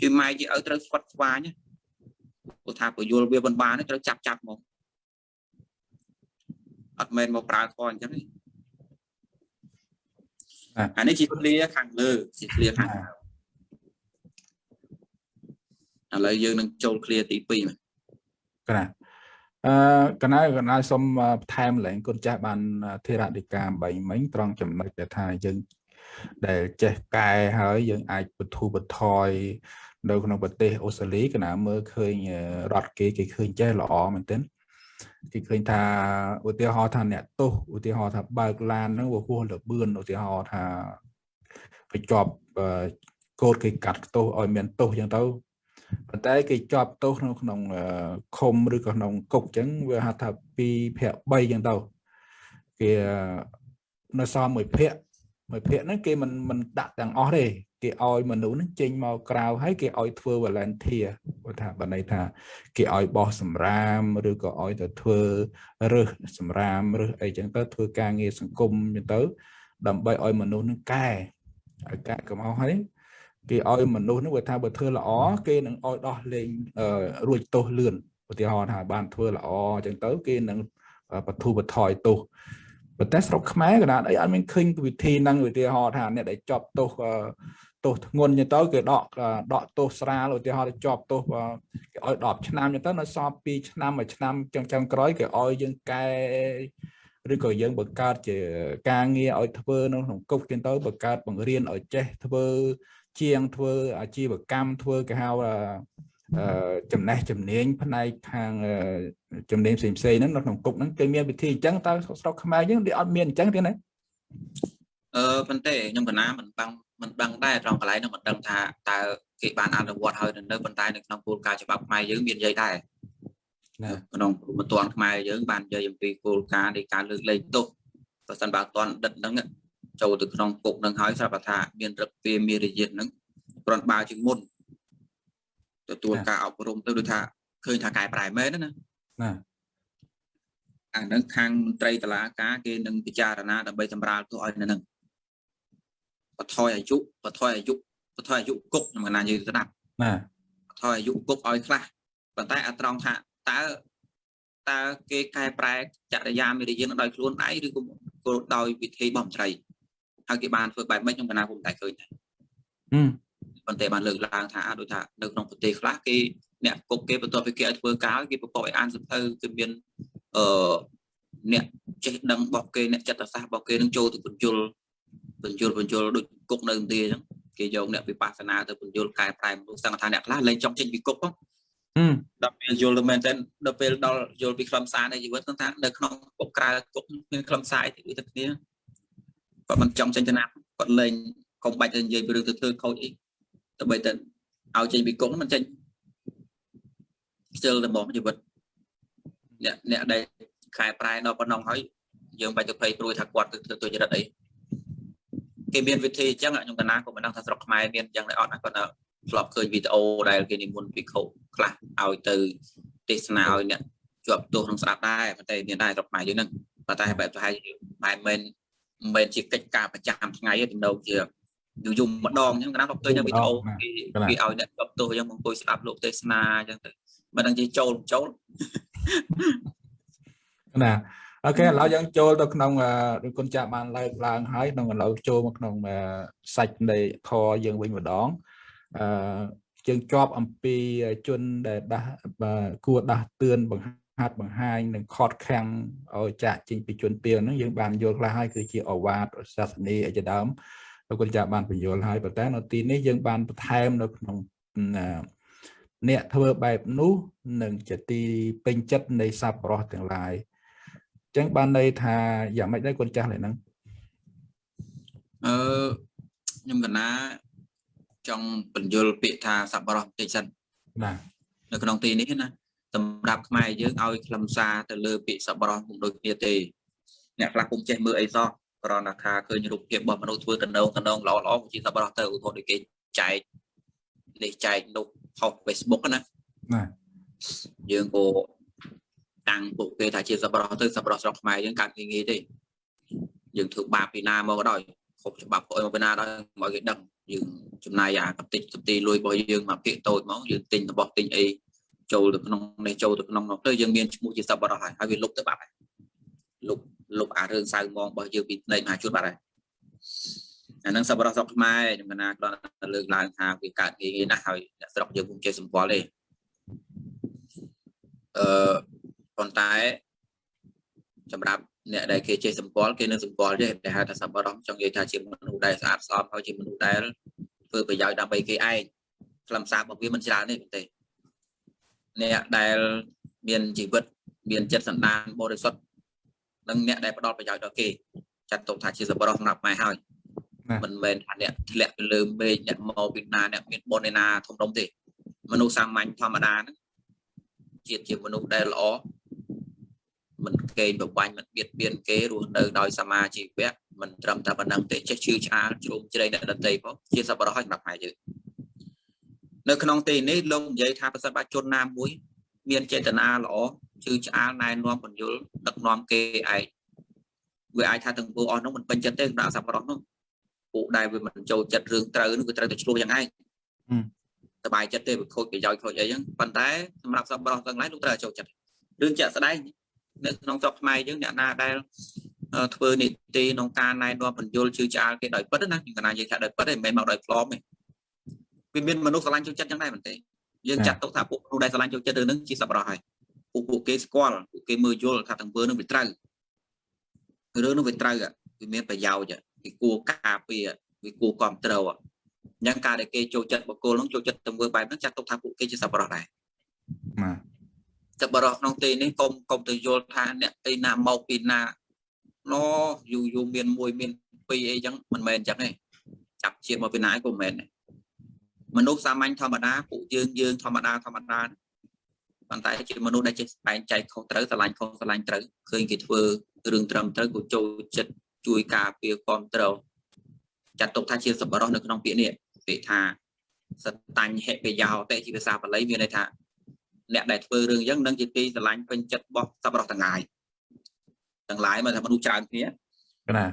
ជួយម៉ែជាឪត្រូវស្វាត់ស្វាញ ព្រោះថាពយល់វាមិនបានត្រូវចាប់ចាប់មកអត់មែនមកប្រើខអញ្ចឹងទេអានេះជាឃ្លាខាងលើជាឃ្លាខាងលើឥឡូវយើងនឹងចូលឃ្លាទី2មកក្រាអឺកណៅកណៅសូមបន្ថែមឡើងគុណចាស់បានធិរដីកា3មិញត្រង់ចំណុចដែលថាយើងដែលចេះកែហើយយើងអាចបធូបថយ នៅក្នុងប្រទេសអូស្ត្រាលីកណាមើលឃើញរដ្ឋគេគេឃើញចេះល្អមែនទែនគេឃើញថាឧទាហរណ៍ថាអ្នកទោសឧទាហរណ៍ថាបើកឡានហ្នឹងវាហួសលបឿនឧទាហរណ៍ថាបញ្ចប់កូដគេកាត់ទោសឲ្យមានទោសអញ្ចឹងទៅប៉ុន្តែគេជាប់ទោសនៅក្នុងឃុំឬក៏ក្នុងគុកអញ្ចឹងវាហៅថា2ភាគ3អញ្ចឹងទៅគេនៅសល់មួយភាគមួយភាគហ្នឹងគេមិនមិនដាក់ទាំងអស់ទេ គេឲ្យមនុស្សហ្នឹងចេញមកក្រៅហើយគេឲ្យធ្វើ volunteer គាត់ថាបើន័យថាគេឲ្យបោះសម្រាមឬក៏ឲ្យទៅធ្វើរើសសម្រាមរើសអីចឹងទៅធ្វើការងារសង្គមចឹងទៅ ដើម្បីឲ្យមនុស្សហ្នឹងកែឲ្យកែកុំឲ្យហើយគេឲ្យមនុស្សហ្នឹងវាថាបើធ្វើល្អគេនឹងឲ្យដោះលែងរួចទោសលឿនឧទាហរណ៍ថាបានធ្វើល្អអញ្ចឹងទៅ គេនឹងបទូបថយទោសប៉ុន្តែស្រុកខ្មែរកណ្ដាលអីអត់មានឃើញវិធីហ្នឹងឧទាហរណ៍ថាអ្នកដែលជាប់ទោស ទោសធ្ងន់ចឹងទៅគេដកដកទោសស្រាលឧទាហរណ៍ជាប់ទោសគេឲ្យ10ឆ្នាំចឹងទៅនៅសល់2ឆ្នាំមួយឆ្នាំចឹងចឹងក្រោយគេឲ្យយើងកែឬក៏យើងបង្កើតជាការងារឲ្យធ្វើនៅក្នុងគុកចឹងទៅបង្កើតបង្រៀនឲ្យចេះធ្វើជាងធ្វើអាជីវកម្មធ្វើគេហៅចំណេះជំនាញផ្នែកខាងជំនាញផ្សេងផ្សេងហ្នឹងនៅក្នុងគុកហ្នឹងគេមានវិធីអញ្ចឹងតើស្រុកខ្មែរយើងវាអត់មានអញ្ចឹងទេណាអឺប៉ុន្តែខ្ញុំកណាមិនបាំង មិនដឹងដែរត្រង់កន្លែងនោះមិនដឹងថាតើគេបានអនុវត្តហើយនៅប៉ុន្តែនៅក្នុងគោលការណ៍ច្បាប់ខ្មែរយើងមាននិយាយដែរក្នុងមន្ទនខ្មែរយើងបាននិយាយអំពីគោលការណ៍នៃការលើកលែងទោសប្រសិនបើអត់ទាន់ដិតហ្នឹងចូលទៅក្នុងគុកនឹងហើយស្រាប់ថាមានរឹកពីមានរយៈហ្នឹងប្រន់បើជាងមុនទទួលការអប់រំទៅដូចថាឃើញថាកែប្រែមែនណាណាអានឹងខាងមន្ត្រីតឡាការគេនឹងពិចារណាដើម្បីសម្រាលទោសឲ្យនៅនឹង បថយអាយុបថយអាយុបថយអាយុគុកខ្ញុំកណានិយាយស្ដាប់ណាបថយអាយុគុកឲ្យខ្លះប៉ុន្តែអត្រង់ថាតើតើគេកែប្រែចរិយាមេរយានដោយខ្លួនឯងឬក៏ដោយវិធីបំត្រីហើយគេបានធ្វើបែបម៉េចខ្ញុំកណាពុំតែឃើញដែរប៉ុន្តែបានលើកឡើងថាដូចថានៅក្នុងប្រទេសខ្លះគេអ្នកគុកគេបន្ទាប់ពីគេឲ្យធ្វើការគេប្រកបឲ្យអានសភៅគឺមានអឺអ្នកចេះដឹងរបស់គេអ្នកចិត្តសាស្ត្ររបស់គេនឹងចូលទៅបញ្យល បញ្យលបញ្យលដូចគុកនៅឥណ្ឌាអញ្ចឹងគេយកអ្នកវិបស្សនាទៅបញ្យលកែប្រែមនុស្សសង្ឃថាអ្នកខ្លះលែងចង់ចេញពីគុកហ្នឹងដល់ពេលយល់ទៅមែនតើដល់ពេលដល់យល់ពីខ្លឹមសារនៃជីវិតថានៅក្នុងគុកក្រៅគុកមានខ្លឹមសារអីទៅគ្នាគាត់មិនចង់ចេញទៅណាគាត់លែងកុំបាច់ទៅនិយាយពីរឿងទៅធ្វើខូចអីដើម្បីទៅឲ្យចេញពីគុកមិនចេញខ្ជិលរបស់ជីវិតអ្នកអ្នកដែលខែប្រែដល់ប៉ុណ្ណឹងហើយយើងបាច់ទៅភ័យព្រួយថាគាត់ទៅធ្វើទុច្ចរិតអី គេមានវិធីអញ្ចឹងខ្ញុំកណាក៏មិនដឹងថាស្រុកខ្មែរមានអញ្ចឹងដែរអត់ណាគាត់ធ្លាប់ឃើញវីដេអូដែលគេនិមន្តភិក្ខុខ្លះឲ្យទៅទេសនាឲ្យអ្នកជាប់ទោសក្នុងស្ដាប់ដែរប៉ុន្តែមានដែរស្រុកខ្មែរយើងហ្នឹងប៉ុន្តែបែបប្រហែលបែបមិនមិនជាកិច្ចការប្រចាំថ្ងៃទេទំនោរជាយូរយូរម្ដងអញ្ចឹងកណាគាត់ឃើញនៅវីដេអូគេគេឲ្យអ្នកជាប់ទោសអញ្ចឹងមកអង្គុយស្ដាប់លោកទេសនាអញ្ចឹងទៅមិនដឹងជាចូលចូលណា អូខេឥឡូវយើងចូលទៅក្នុងដូចគុណចាស់បានលើកឡើងហើយក្នុងឥឡូវចូលមកក្នុងសាច់នៃធរយើងវិញម្ដងអឺយើងជាប់អំពីជនដែលដាស់គួរដាស់តឿនបង្ហាត់បង្ហាញនិងខត់ខាំងឲ្យចាក់ចេញពីជនពៀលហ្នឹងយើងបានយល់ខ្លះហើយគឺជាអវាទសាសនាអីជាដើមលោកគុណចាស់បានបញ្យល់ហើយប៉ុន្តែនៅទីនេះយើងបានបន្ថែមនៅក្នុងអ្នកធ្វើបែបនោះនឹងជាទីពេញចិត្តនៃសប្បុរសទាំងឡាយអញ្ចឹងបានន័យថាយ៉ាងម៉េចដែរគុណចាស់ឡើយហ្នឹងអឺខ្ញុំកណាចង់បញ្យលពាក្យថាសប្បុរសបន្តិចសិនបាទនៅក្នុងទីនេះណាសម្រាប់ខ្មែរយើងឲ្យខ្លឹមសារទៅលើពាក្យសប្បុរសពុំដូចគ្នាទេអ្នកខ្លះពុំចេះមើលអីសោះគ្រាន់តែថាឃើញរូបភាពរបស់មនុស្សធ្វើតំណងតំណងល្អល្អជាសប្បុរសទៅឧទាហរណ៍ដូចគេចែកនេះចែកនោះផុស Facebook ណាណាយើងក៏ តាំងពួកគេថាជាសប្បុរសទៅសប្បុរសស្រុកខ្មែរយើងកើតងាយងាយទេយើងធ្វើបាបពីណាមកក៏ដោយខុសច្បាប់ខុសអីមកពីណាដោយមកគេដឹងយើងចំណាយអាកតិចកតិលុយរបស់យើងមកភាកតូចមកយើងទិញរបស់ទិញអីចូលទៅក្នុងនេះចូលទៅក្នុងនោះទៅយើងមានឈ្មោះជាសប្បុរសហើយហើយវាលុបទៅបាត់ហើយលុបលុបអារឿងសៅមងរបស់យើងពីផ្នែកមហាជនបាត់ហើយអានឹងសប្បុរសស្រុកខ្មែរខ្ញុំកណាគ្រាន់តែលើកឡើងថាវាកើតងាយងាយណាស់ហើយអ្នកស្រុកយើងពុំចេះសម្គាល់ទេអឺ ប៉ុន្តែសម្រាប់អ្នកដែលគេចេះសម្គាល់គេនឹងសម្គាល់ទេតែហៅថាសប្បុរសចង់និយាយថាជាមនុស្សដែលស្អាតស្អំហើយជាមនុស្សដែលធ្វើប្រយោជន៍ដើម្បីគេឯងខ្លឹមសាររបស់វាមិនច្រើនទេទេអ្នកដែលមានជីវិតមានចិត្តសន្តានបរិសុទ្ធនិងអ្នកដែលផ្ដល់ប្រយោជន៍ដល់គេចាត់ទុកថាជាសប្បុរសសម្រាប់ម៉ែហើយមិនមែនថាអ្នកធ្លាក់ទៅលើមេឃអ្នកមកពីណាអ្នកមានបុណ្យឯណាធំដុំទេមនុស្សសាមញ្ញធម្មតាហ្នឹងជាតិជាមនុស្សដែលល្អ មិនកេងប្របាញ់មិនបៀតបៀនគេរស់នៅដោយសមាជីវៈមិនត្រឹមតែប៉ុណ្ណឹងទេចេះជឿឆ្អាលជ្រុំជ្រែងអ្នកដតីផងជាសប្បុរសឲ្យសម្រាប់ខ្មែរយើងនៅក្នុងទីនេះលោកនិយាយថាប្រសិទ្ធបើជនណាមួយមានចេតនាល្អជឿឆ្អាលណែនាំបញ្យលដឹកនាំគេឯងវាអាចថាទាំងពួកអស់នោះមិនពេញចិត្តទេសម្រាប់សប្បុរសនោះពួកដែលវាមិនចូលចិត្តរឿងត្រូវនោះវាត្រូវតែឆ្លោះយ៉ាងឯងសบายចិត្តទេវាខូចប្រយោជន៍ខូចអីចឹងប៉ុន្តែសម្រាប់សប្បុរសទាំងឡាយលោកត្រូវចូលចិត្តរឿងជាក់ស្ដែង នៅក្នុងស្រុកខ្មែរយើងអ្នកណាដែលធ្វើនីតិក្នុងការណែនាំបញ្យលជឿឆ្អាលគេដោយពិតណាខ្ញុំកណានិយាយថាដោយពិតទេមិនមែនមកដោយផ្លំទេវាមានមនុស្សស្រឡាញ់ចូលចិត្តចឹងដែរមែនទេយើងចាត់ទុកថាពួកមនុស្សដែលស្រឡាញ់ចូលចិត្តរឿងហ្នឹងជាសប្បុរសហើយពួកពួកគេស្គាល់ពួកគេមើលយល់ថាទាំងពើនឹងវាត្រូវរឿងនោះវាត្រូវវាមានប្រយោជន៍វាគួរការពារវាគួរគ្រប់ត្រូវអញ្ចឹងការដែលគេចូលចិត្តបកគលនឹងចូលចិត្តទៅមើលបែបហ្នឹងចាត់ទុកថាពួកគេជាសប្បុរសដែរបាទ សប្បុរសក្នុងទីនេះកុំកុំទៅយល់ថាអ្នកទីណាមកពីណាណយូរយូរមានមួយមានពីរអីចឹងមិនមែនចឹងទេចាប់ជាតិមកពីណាក៏មិនមែនដែរមនុស្សសាមញ្ញធម្មតាពួកយើងយើងធម្មតាធម្មតាប៉ុន្តែជាមនុស្សដែលចេះបែងចែកខុសត្រូវស្រឡាញ់ខុសស្រឡាញ់ត្រូវឃើញគេធ្វើរឿងត្រឹមត្រូវក៏ចូលចិត្តជួយការពារគ្រប់ត្រូវចាត់ទុកថាជាសប្បុរសនៅក្នុងពាក្យនេះពាក្យថាសតាញ់ហិបយោតេជាភាសាបាលីមានន័យថា អ្នកដែលធ្វើរឿងអញ្ចឹងនឹងជាទីស្រឡាញ់ពេញចិត្តរបស់សប្បុរសទាំងឡាយទាំងឡាយមកថាមនុស្សច្រើនគ្នា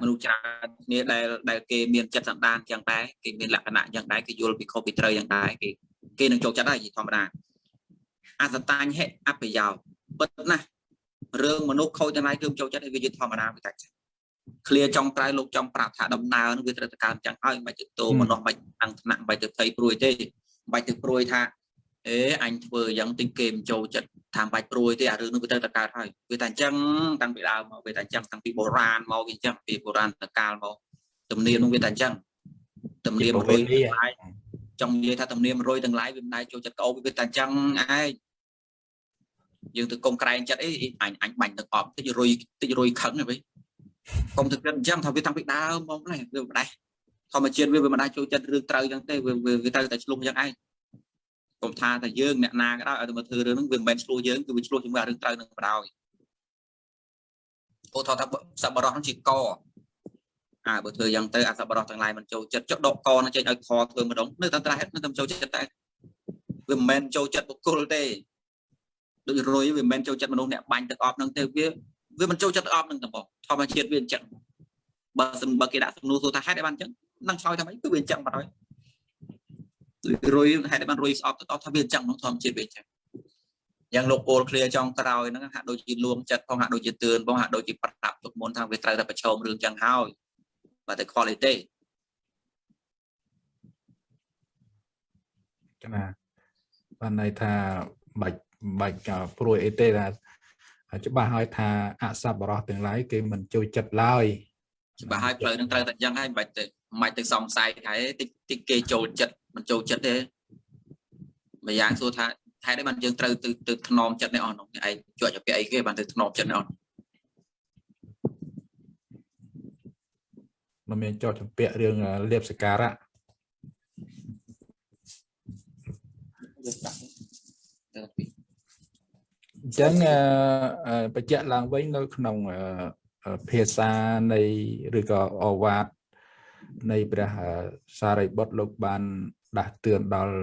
មនុស្សច្រើនគ្នាដែលដែលគេមានចិត្តសន្តានយ៉ាងដែរគេមានលក្ខណៈយ៉ាងដែរគេយល់ពីខុសពីត្រូវយ៉ាងដែរគេគេនឹងចូលចិត្តហើយជាធម្មតាអសតាញ់ហិអបយោពិតណាស់រឿងមនុស្សខូចទាំងឡាយគឺចូលចិត្តឲ្យវាជាធម្មតាវាកាច់ឃ្លាចង់ក្រៅលោកចង់ប្រាប់ថាដំណើរនឹងវាត្រូវតែកើនចឹងហើយមិនបាច់ទៅតោមនុស្សមិនបាច់តាំងថ្នាក់មិនបាច់ទៅភ័យព្រួយទេមិនបាច់ទៅព្រួយថា អេអញធ្វើយ៉ាងទិញគេមិនចូលចិត្តថាមិនបាច់ព្រួយទេអារឿងនោះវាត្រូវតែកើតហើយវាតែអញ្ចឹងតាំងពីដើមមកវាតែអញ្ចឹងតាំងពីបុរាណមកវាអញ្ចឹងពីបុរាណតកាលមកទំនៀមនោះវាតែអញ្ចឹងទំនៀមរុយទាំងឡាយចង់និយាយថាទំនៀមរុយទាំងឡាយវាមិនដែរចូលចិត្តក្អោបវាតែអញ្ចឹងឯងយើងទៅកុំក្រែងចិត្តអីអញអញបាញ់ទឹកអប់តិចរុយតិចរុយខឹងហ៎វិញកុំទៅគិតអញ្ចឹងថាវាតាំងពីដើមមកណាវាមិនដែរធម្មជាតិវាវាមិនដែរចូលចិត្តរឿងត្រូវអញ្ចឹងទេវាវាត្រូវតែឆ្លុះអញ្ចឹងឯង កុំថាតែយើងអ្នកណាក៏ដោយឲ្យទៅមកធ្វើរឿងហ្នឹងវាមិនមែនឆ្លោះយើងគឺវាឆ្លោះជាមួយរឿងត្រូវនឹងបដ ாய் ឧទាហរណ៍ថាសប្បុរសហ្នឹងជាកអាបើធ្វើយ៉ាងទៅអាសប្បុរសទាំងឡាយមិនចូលចិត្តចុះដកកនឹងចេញឲ្យខធ្វើម្ដងនៅតែត្រែនៅតែចូលចិត្តតែវាមិនមែនចូលចិត្តបុគ្គលទេដូចរុយវាមិនមែនចូលចិត្តមនុស្សអ្នកបាញ់ទឹកអប់នឹងទេវាវាមិនចូលចិត្តទឹកអប់នឹងទាំងបងធម្មជាតិវាអញ្ចឹងបើសំបើគេដាក់សំណួរសួរថាហេតុអីបានអញ្ចឹងនឹងឆ្លើយថាម៉េចគឺវាអញ្ចឹងបាត់ហើយ រុយហេតុបានរុយស្អប់ទៅអត់ថាវាអញ្ចឹងក្នុងធម្មជាតិវាអញ្ចឹងយ៉ាងលោកអូលឃ្លៀចុងក្រោយហ្នឹងហាក់ដូចជាលួងចិត្តផងហាក់ដូចជាទឿនផងហាក់ដូចជាប្រាប់ទុកមុនថាវាត្រូវតែប្រឈមរឿងចឹងហើយបើតែ quality ចំណាបានន័យថាបាច់បាច់ព្រួយអីទេថាច្បាស់ហើយថាអសប្បុរសទាំងឡាយគេមិនចូលចិត្តឡើយច្បាស់ហើយផ្លូវនឹងត្រូវតែយ៉ាងហើយមិនបាច់ទៅ មិនបាច់ទៅសង្ស័យថាតិចតិចគេចូលចិត្តមិនចូលចិត្តទេម្យ៉ាងសួរថាហេតុអីបានយើងត្រូវទៅទៅថ្នមចិត្តនេះអស់នោះឯងជាប់ជាពាក់អីគេបានទៅថ្នមចិត្តនេះអស់មិនមានជាប់ជាពាក់រឿងលៀបសការៈអញ្ចឹងបញ្ជាក់ឡើងវិញនៅក្នុងភាសានៃឬក៏អវាទ នៃព្រះសារីបុត្រលោកបានដាស់តឿនដល់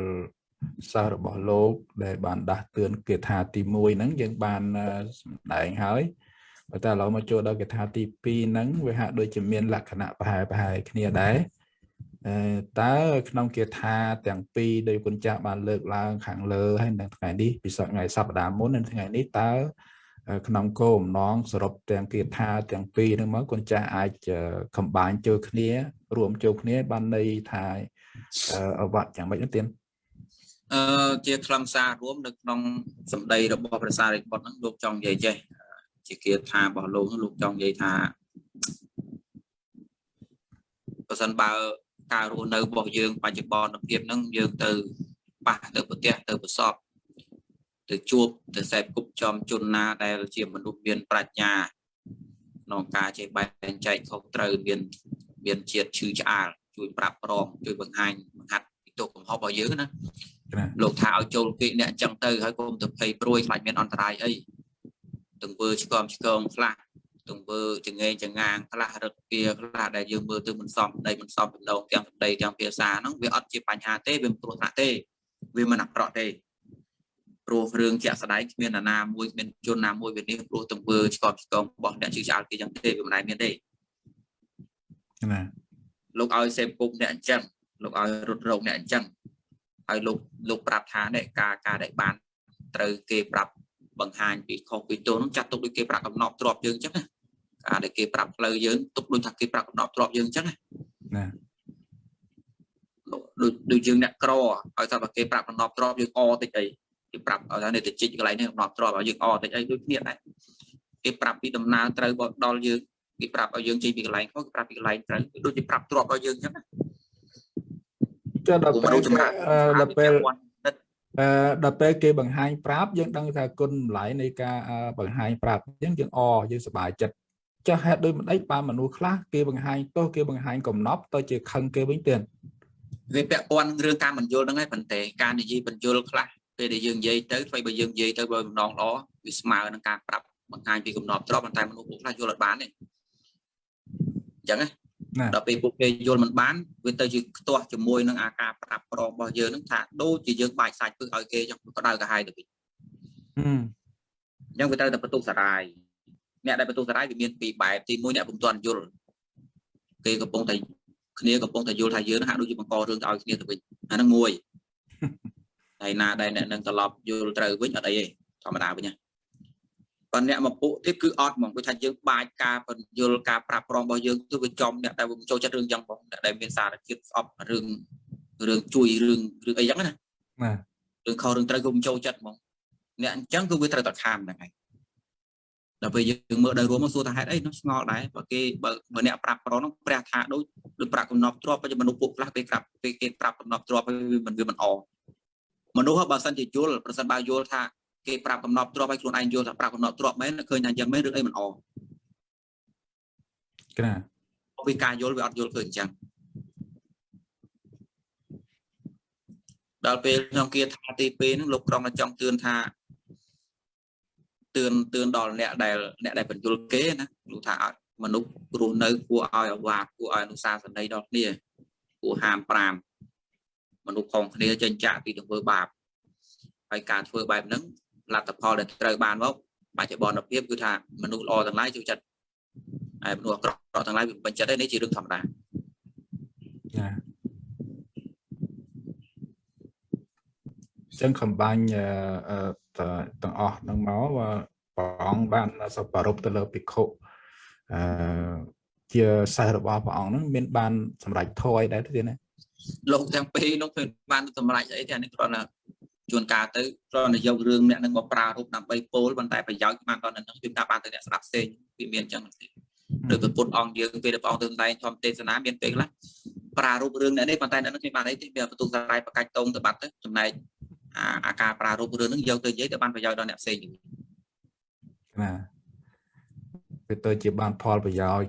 សិស្សរបស់លោកដែលបានដាស់តឿនគាថាទី1ហ្នឹងយើងបានសម្ដែងហើយប៉ុន្តែឥឡូវមកចូលដល់គាថាទី2ហ្នឹងវាហាក់ដូចជាមានលក្ខណៈប្រហែលប្រហែលគ្នាដែរតើក្នុងគាថាទាំងពីរដោយគុណចាស់បានលើកឡើងខាងលើហើយនៅថ្ងៃនេះពិសេសថ្ងៃសប្តាហ៍មុននិងថ្ងៃនេះតើ ក្នុងគោលបំណងសរុបទាំងគាថាទាំងពីរហ្នឹងមកគុណចាស់អាចកំបាញ់ចូលគ្នា រួមចូលគ្នា បានន័យថាអវត្តយ៉ាងម៉េចនោះទៀតអឺជាខ្លឹមសាររួមនៅក្នុងសម្ដីរបស់ព្រះសារីបុត្រហ្នឹងលោកចង់និយាយចេះជាគាថារបស់លោកលោកចង់និយាយថាបើសិនបើការរស់នៅរបស់យើងបច្ចុប្បន្នភាពហ្នឹងយើងទៅប៉ះទៅប្រទះទៅប្រសព ទៅជួបទៅសេពគប់ចំជនណាដែលជាមនុស្សមានប្រាជ្ញាក្នុងការចេះបែងចែកខុសត្រូវមានមានជាតិឈឺឆ្អាលជួយប្រាប់ប្រងជួយបង្ហាញបង្ហាត់ពីទុកកំហុសរបស់យើងណាលោកថាឲ្យចូលពេកអ្នកអញ្ចឹងទៅហើយកុំទៅភ័យព្រួយខ្លាចមានអន្តរាយអីទង្វើឆ្កំឆ្កងខ្លះទង្វើចងេងចងាងខ្លះរឹកពីខ្លះដែលយើងមើលទៅមិនសមដីមិនសមដំណងទាំងសម្ដីទាំងភាសាហ្នឹងវាអត់ជាបញ្ហាទេវាមិនគ្រោះថ្នាក់ទេវាមិនអាក្រក់ទេ ព្រោះរឿងជាក់ស្ដែងគ្មានណាមួយគ្មានជនណាមួយវានេះព្រោះទង្វើឆ្កប់ឆ្កងរបស់អ្នកជឿឆ្អាលគេយ៉ាងទេវាមិនដែលមានទេណាលោកឲ្យសេពគុកអ្នកអញ្ចឹងលោកឲ្យរត់រោគអ្នកអញ្ចឹងហើយលោកលោកប្រាប់ថានេះការការដែលបានត្រូវគេប្រាប់បង្ហាញពីខុសពីទោសនោះចាត់ទុកដូចគេប្រាប់កំណប់ទ្របយើងអញ្ចឹងណាការដែលគេប្រាប់ផ្លូវយើងទុកដូចថាគេប្រាប់កំណប់ទ្របយើងអញ្ចឹងណាដូចដូចយើងអ្នកក្រឲ្យថាបើគេប្រាប់កំណប់ទ្របយើងអតិចអី គេប្រាប់ឲ្យថានេះទៅជីកកន្លែងនេះកំណប់ទ្របឲ្យយើងអតិចអីដូចគ្នាដែរគេប្រាប់ពីដំណើរត្រូវដល់យើងគេប្រាប់ឲ្យយើងជិះពីកន្លែងខុសគេប្រាប់ពីកន្លែងត្រូវដូចជាប្រាប់ទ្របឲ្យយើងអញ្ចឹងណាចុះដល់ពេលដល់ពេលអឺដល់ពេលគេបង្ហាញប្រាប់យើងដឹងថាគុណម្លៃនៃការបង្ហាញប្រាប់អញ្ចឹងយើងអយើងសប្បាយចិត្តចាស់ហេតុដូចមិនអីបានមនុស្សខ្លះគេបង្ហាញទោសគេបង្ហាញកំណប់ទៅជាខឹងគេវិញទៀតវាពាក់ព័ន្ធរឿងការបញ្យល់ហ្នឹងឯងប៉ុន្តែការនិយាយបញ្យល់ខ្លះ ពេលដែលយើងនិយាយទៅធ្វើបើយើងនិយាយទៅបើម្ដងល្អវាស្មើនឹងការប្រាប់បង្ហាញពីកំណប់ទ្របប៉ុន្តែមនុស្សពួកខ្លះយល់អត់បានទេអញ្ចឹងណាដល់ពេលពួកគេយល់មិនបានវាទៅជាខ្ទាស់ជាមួយនឹងអាការប្រាប់ប្រងរបស់យើងនឹងថាដូចជាយើងបាច់សាច់ពឹសឲ្យគេចឹងក្តៅកាហាយទៅវិញអញ្ចឹងវាត្រូវតែបន្ទុកសារាយអ្នកដែលបន្ទុកសារាយវាមានពីរបែបទី1អ្នកពុំទាន់យល់គេកំពុងតែគ្នាកំពុងតែយល់ថាយើងហាក់ដូចជាបង្ករឿងទៅឲ្យគ្នាទៅវិញអាហ្នឹងមួយ ហើយណាដែលអ្នកនឹងត្រឡប់យល់ត្រូវវិញអត់អីទេធម្មតាវិញណាបើអ្នកមកពួកទៀតគឺអត់ហ្មងដូចថាយើងបាចការបញ្យលការប្រាប់ប្រងរបស់យើងគឺវាចំអ្នកដែលចូលចិត្តរឿងចឹងបងអ្នកដែលមានសារជាតិស្អប់រឿងរឿងជួយរឿងរឿងអីចឹងណាបាទរឿងខុសរឿងត្រូវគឺមិនចូលចិត្តហ្មងអ្នកអញ្ចឹងគឺវាត្រូវតែខាមហ្នឹងហើយដល់ពេលយើងមើលដល់រួមមកសួរថាហេតុអីនោះឆ្ងល់ដែរបើគេបើបើអ្នកប្រាប់ប្រងនោះព្រះថាដូចដូចប្រាប់កំណប់ទ្របតែមនុស្សពួកខ្លះគេប្រាប់គេគេប្រាប់កំណប់ទ្របវាមិនវាមិនអ មនុស្សបើសិនជាយល់ប្រសិនបើយល់ថាគេប្រាប់កំណប់ទ្របឲ្យខ្លួនឯងយល់ថាប្រាប់កំណប់ទ្របមែនឃើញថាយ៉ាងមែនឬអីមិនអក្រាពីការយល់វាអត់យល់ឃើញអញ្ចឹងដល់ពេលក្នុងគាថាទី2ហ្នឹងលោកក្រុងចង់ទឿនថាទឿនទឿនដល់អ្នកដែលអ្នកដែលបញ្យលគេណាលោកថាឲ្យមនុស្សរស់នៅគួរឲ្យអវាទគួរឲ្យអនុសាសនីដល់គ្នាគួរហាម5 មនុស្សផងគ្នាចេញចាក់ពីទង្វើបាបហើយការធ្វើបែបហ្នឹងលទ្ធផលដែលត្រូវបានមកបច្ចុប្បន្នភាពគឺថាមនុស្សល្អទាំងឡាយចូលចិត្តហើយមនុស្សអាក្រក់ទាំងឡាយវាបញ្ចិតទេនេះជារឿងធម្មតាចាចឹងខំបាញ់ទាំងអស់នឹងមកព្រះអង្គបានសពរពទៅលើភិក្ខុអឺជាសិស្សរបស់ព្រះអង្គហ្នឹងមានបានសម្រេចធយដែរទេណា លោកទាំងពីរនោះគឺបានសម្រេចអីទេអានេះគ្រាន់តែជួនកាលទៅគ្រាន់តែយករឿងអ្នកនឹងមកប្រើរូបដើម្បីពោលប៉ុន្តែប្រយោជន៍បានដល់នឹងគឺការបានទៅអ្នកស្ដាប់ផ្សេងវាមានអញ្ចឹងទេឬប្រពុតអង្គយើងពេលដែលព្រះអង្គទៅសម្ដែងធម្មទេសនាមានពេលខ្លះប្រើរូបរឿងអ្នកនេះប៉ុន្តែអ្នកនឹងគ្មានបានអីទេវាបន្ទុកសារាយបកាច់តងទៅបាត់ទៅចំណែកអាការប្រើរូបរឿងហ្នឹងយកទៅនិយាយទៅបានប្រយោជន៍ដល់អ្នកផ្សេងណាវាទៅជាបានផលប្រយោជន៍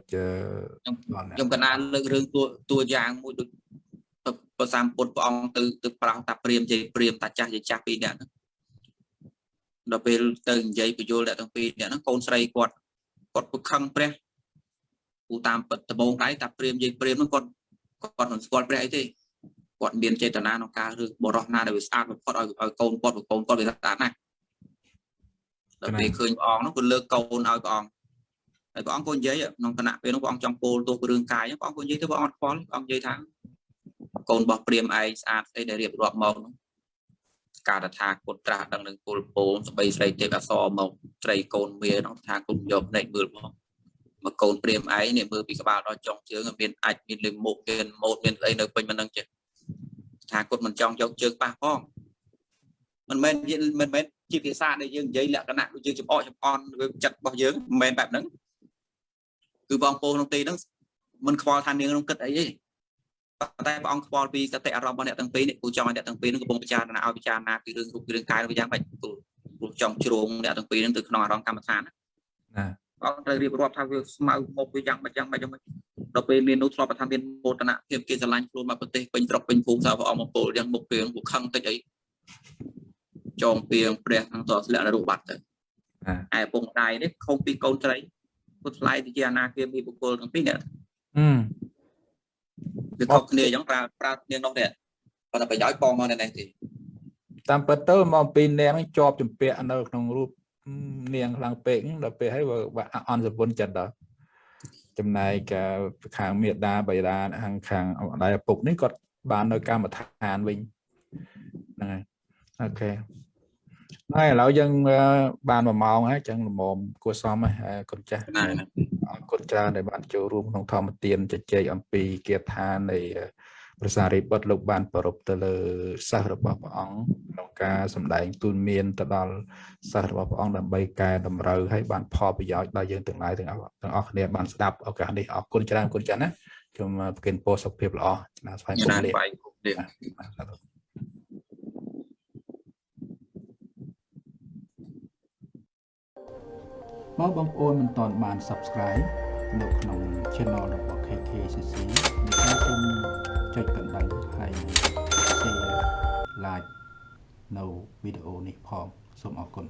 ខ្ញុំកណាលើករឿងតួតួយ៉ាងមួយដូច ព្រះសម្ពុទ្ធព្រះអង្គទៅទៅប្រោសតាព្រាមជ័យព្រាមតាចាស់ជ័យចាស់ពីរនាក់ហ្នឹងដល់ពេលទៅនិយាយបញ្យលអ្នកទាំងពីរនាក់ហ្នឹងកូនស្រីគាត់គាត់ពឹកខឹងព្រះពូតាមពិតដំបងដៃតាព្រាមជ័យព្រាមហ្នឹងគាត់គាត់មិនស្គាល់ព្រះអីទេគាត់មានចេតនាក្នុងការរឿងបរោះណាដែលវាស្អាតបំផុតឲ្យឲ្យកូនគាត់កូនគាត់វាស្អាតណាស់ដល់ពេលឃើញព្រះអង្គនោះគាត់លើកកូនឲ្យព្រះអង្គហើយព្រះអង្គក៏និយាយក្នុងគណៈពេលនោះព្រះអង្គចង់ពោលទោសរឿងកាយព្រះអង្គក៏និយាយទៅព្រះអង្គអត់ខ្វល់ព្រះអង្គនិយាយថា កូនរបស់ព្រាមឯងស្អាតស្អីដែលរៀបរាប់មកនោះការថាគុតត្រាស់ដឹងនឹងពលពោលស្បីស្រីទេពអសរមកត្រីកូនវានោះថាគុំយកភ្នែកមើលមកមកកូនព្រាមឯងនេះមើលពីក្បាលដល់ចុងជើងមានអាចមានលិមុខមានម៉ូតមានអីនៅពេញមិនដឹងចេះថាគុតមិនចង់យកជើងប៉ះផងមិនមែនមិនមែនជាភាសាដែលយើងនិយាយលក្ខណៈដូចយើងចំអកចំអន់ចិត្តរបស់យើងមិនមែនបែបហ្នឹងគឺបងប្អូនក្នុងទីហ្នឹងមិនខ្វល់ថានាងក្នុងគិតអីទេ តែព្រះអង្គខ្វល់ពីសតិអារម្មណ៍របស់អ្នកទាំងពីរនេះគូចង់ឲ្យអ្នកទាំងពីរនឹងកំពុងពិចារណាឲ្យពិចារណាពីរឿងរូបរឿងកាយរបស់យ៉ាងម៉េចគូគូចង់ជ្រងអ្នកទាំងពីរនឹងទៅក្នុងអារម្មណ៍កម្មដ្ឋានណាព្រះអង្គត្រូវរៀបរាប់ថាវាស្មៅមុខវាយ៉ាងម៉េចយ៉ាងម៉េចយ៉ាងម៉េចដល់ពេលមាននោះធ្លាប់ថាមានមោទនភាពគេស្រឡាញ់ខ្លួនមកប្រទេសពេញត្រុកពេញភូមិថាព្រះអង្គមកពោលយ៉ាងមុខពីងពួកខឹងតិចអីចងពីងព្រះខាងតស្លាក់រូបបាត់ទៅឯពងដៃនេះខំពីកូនត្រីពុទ្ធថ្លៃទៅជាអនាគាមីបុគ្គលទាំងពីរនេះអឺ វាខុសគ្នាអញ្ចឹងប្រើប្រើនាងនោះនេះប៉ុន្តែប្រយោជន៍បងមកនៅនេះទេតាមពិតទៅមកពីនាងនេះជាប់ចម្ពាក់នៅក្នុងរូបនាងខ្លាំងពេកដល់ពេលហើយបើអន់សពុនចិត្តដល់ចំណែកខាងមេដាបៃតាខាងខាងដៃឪពុកនេះគាត់បាននៅកម្មដ្ឋានវិញហ្នឹងហើយអូខេ ហើយឥឡូវយើងបាន1ម៉ោងហើយចឹងល្មមគួរសមហើយគុណចាស់អរគុណច្រើនដែលបានចូលរួមក្នុងធម្មទានជជែកអំពីគាថានៃព្រះសារីបុត្រលោកបានប្រពទៅលើសិស្សរបស់ព្រះអង្គក្នុងការសម្ដែងទូលមានទៅដល់សិស្សរបស់ព្រះអង្គដើម្បីកែតម្រូវឲ្យបានផលប្រយោជន៍ដល់យើងទាំងឡាយទាំងអស់ទាំងអស់គ្នាបានស្ដាប់ឱកាសនេះអរគុណច្រើនគុណចាស់ណាខ្ញុំប្រគិនពោសុខភាពល្អចំណាស្វែងគុំលា បើបងប្អូនមិនទាន់បាន Subscribe នៅក្នុង Channel របស់ KKCC នៃការសូមចុចកណ្ដឹងហើយ Share Like នៅវីដេអូនេះផងសូមអរគុណ